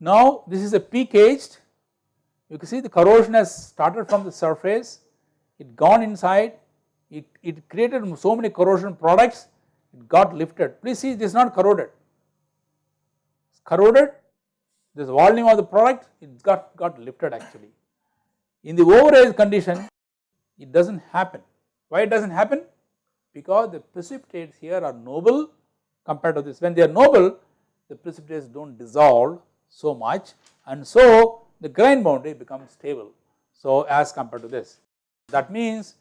Now this is a peak aged, you can see the corrosion has started from the surface, it gone inside, it, it created so many corrosion products, it got lifted. Please see this is not corroded, it's corroded, this volume of the product it got, got lifted actually. In the overage condition it does not happen. Why it does not happen? Because the precipitates here are noble compared to this. When they are noble, the precipitates do not dissolve so much and so the grain boundary becomes stable. So as compared to this. That means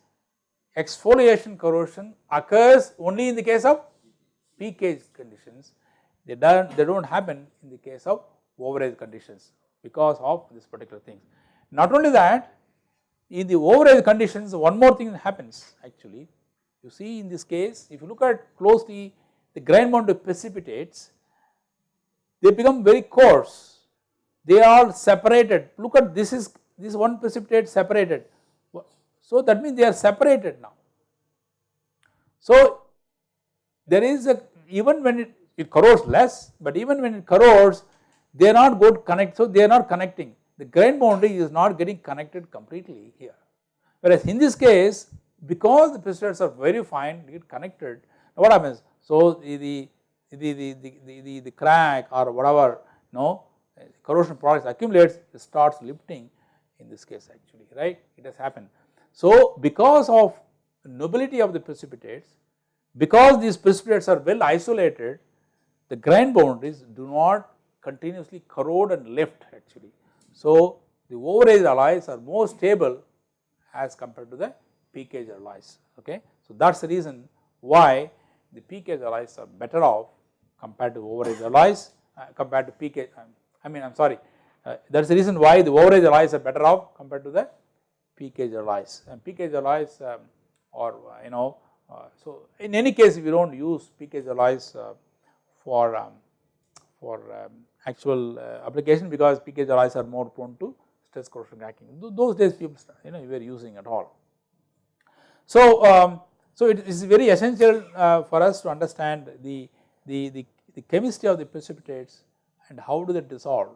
exfoliation corrosion occurs only in the case of peak age conditions, they do not they do not happen in the case of overage conditions because of this particular thing. Not only that in the overage conditions one more thing happens actually. You see in this case if you look at closely the grain boundary precipitates, they become very coarse, they are separated, look at this is this one precipitate separated, so that means they are separated now. So there is a even when it, it corrodes less, but even when it corrodes they are not good connect, so they are not connecting, the grain boundary is not getting connected completely here. Whereas in this case because the precipitates are very fine, they get connected, Now what happens? So the, the, the, the, the, the, the crack or whatever know corrosion products accumulates it starts lifting in this case actually right it has happened. So because of nobility of the precipitates because these precipitates are well isolated the grain boundaries do not continuously corrode and lift actually. So the overage alloys are more stable as compared to the peak age alloys okay. So that is the reason why the peak age alloys are better off compared to overage alloys uh, compared to um, I mean I am sorry uh, that is the reason why the overage alloys are better off compared to the alloys and peak age alloys um, or uh, you know uh, so in any case you do not use alloys uh, for um, for um, actual application because alloys are more prone to stress corrosion cracking those days people you know we were using at all. So um, so it is very essential uh, for us to understand the, the, the, the, chemistry of the precipitates and how do they dissolve.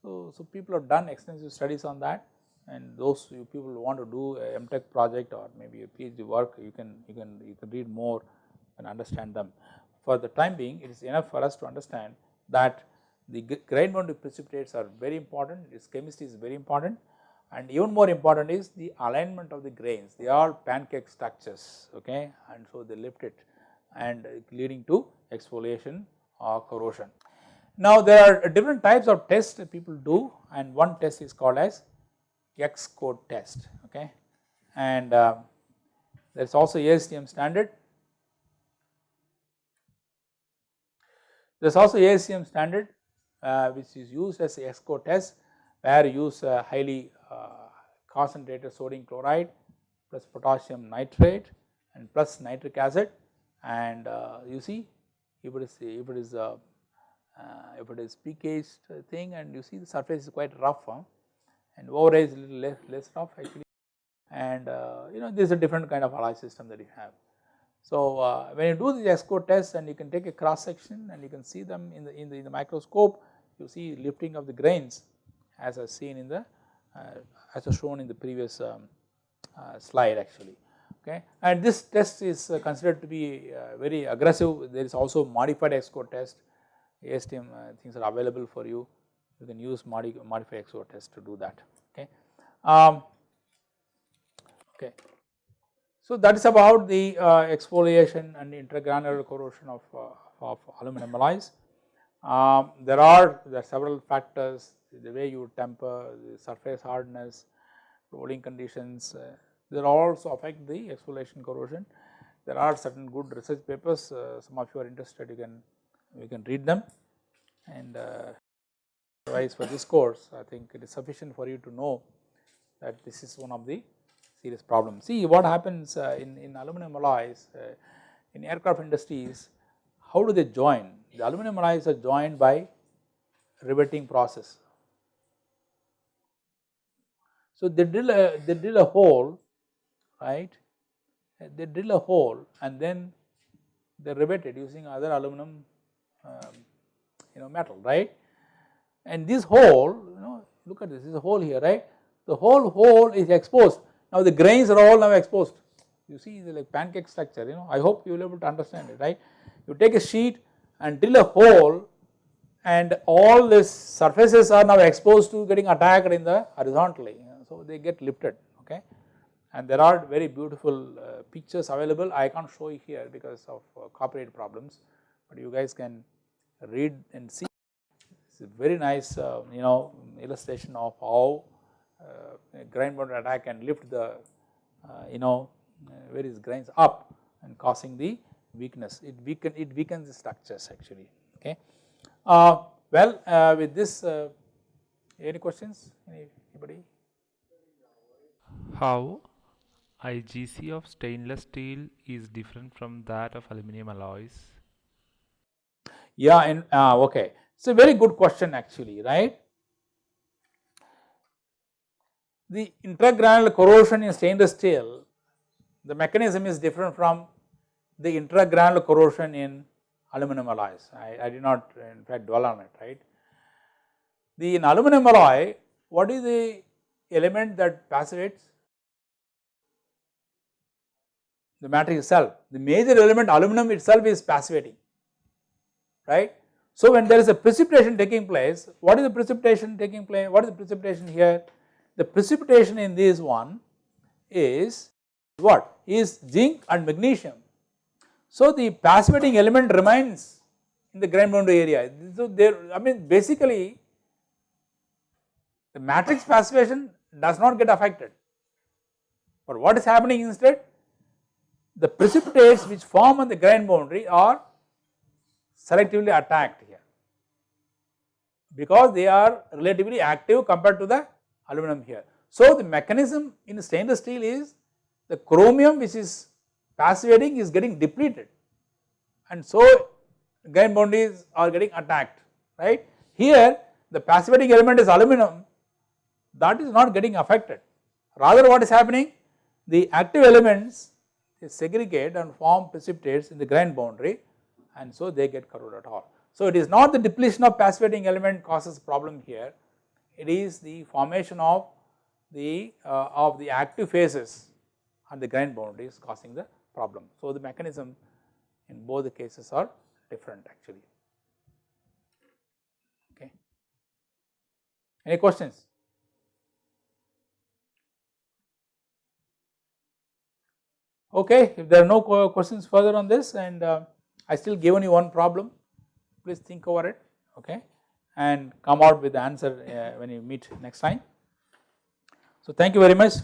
So, so people have done extensive studies on that and those people want to do a MTech project or maybe a PhD work you can, you can, you can read more and understand them. For the time being it is enough for us to understand that the grain boundary precipitates are very important, its chemistry is very important and even more important is the alignment of the grains they are pancake structures okay and so they lift it and leading to exfoliation or corrosion. Now there are different types of tests that people do and one test is called as EXCO test okay and uh, there is also ASTM standard. There is also ASTM standard uh, which is used as a EXCO test where you use uh, highly uh, concentrated sodium chloride plus potassium nitrate and plus nitric acid and uh, you see if it is if it is uh, if it is thing and you see the surface is quite rough huh? And is little less, less actually. And uh, you know this is a different kind of alloy system that you have. So uh, when you do the EXCO test and you can take a cross section and you can see them in the in the, in the microscope you see lifting of the grains as I seen in the uh, as was shown in the previous um, uh, slide actually. Okay? And this test is uh, considered to be uh, very aggressive. There is also modified EXCO test. ASTM things are available for you you can use modi modified EXCO test to do that okay. Um, okay. So that is about the uh, exfoliation and intergranular corrosion of, uh, of aluminum alloys. Um, there are there are several factors the way you temper, the surface hardness, rolling conditions, uh, they also affect the exfoliation corrosion. There are certain good research papers, uh, some of you are interested, you can you can read them. And uh, for this course, I think it is sufficient for you to know that this is one of the serious problems. See what happens uh, in in aluminum alloys uh, in aircraft industries. How do they join? The aluminum alloys are joined by riveting process so they drill a they drill a hole, right? They drill a hole and then they rivet it using other aluminum, um, you know, metal, right? And this hole, you know, look at this, this is a hole here, right? The whole hole is exposed. Now the grains are all now exposed. You see the like pancake structure, you know. I hope you will be able to understand it, right? You take a sheet and drill a hole and all these surfaces are now exposed to getting attacked in the horizontally so they get lifted okay and there are very beautiful uh, pictures available I can't show you here because of uh, copyright problems but you guys can read and see a very nice uh, you know illustration of how uh, grain boundary attack can lift the uh, you know uh, various grains up and causing the weakness. It weaken it weakens the structures actually okay? Well with this any questions? Any, anybody? How IGC of stainless steel is different from that of aluminum alloys? Yeah, and uh, okay, it's a very good question actually, right? The intragranular corrosion in stainless steel, the mechanism is different from the intragranular corrosion in aluminum alloys. I, I did not in fact dwell on it, right? The in aluminum alloy, what is the element that passivates? the matrix itself. The major element aluminum itself is passivating, right. So, when there is a precipitation taking place, what is the precipitation taking place? What is the precipitation here? The precipitation in this one is what? Is zinc and magnesium. So, the passivating element remains in the grain boundary area. So, there I mean basically the matrix passivation does not get affected, but what is happening instead? the precipitates which form on the grain boundary are selectively attacked here because they are relatively active compared to the aluminum here. So, the mechanism in stainless steel is the chromium which is passivating is getting depleted and so grain boundaries are getting attacked right. Here the passivating element is aluminum that is not getting affected rather what is happening the active elements they segregate and form precipitates in the grain boundary and so they get corroded at all. So it is not the depletion of passivating element causes problem here, it is the formation of the uh, of the active phases on the grain boundaries causing the problem. So the mechanism in both the cases are different actually. Okay. Any questions? Okay, if there are no questions further on this and uh, I still given you one problem, please think over it, okay, and come out with the answer uh, when you meet next time. So thank you very much.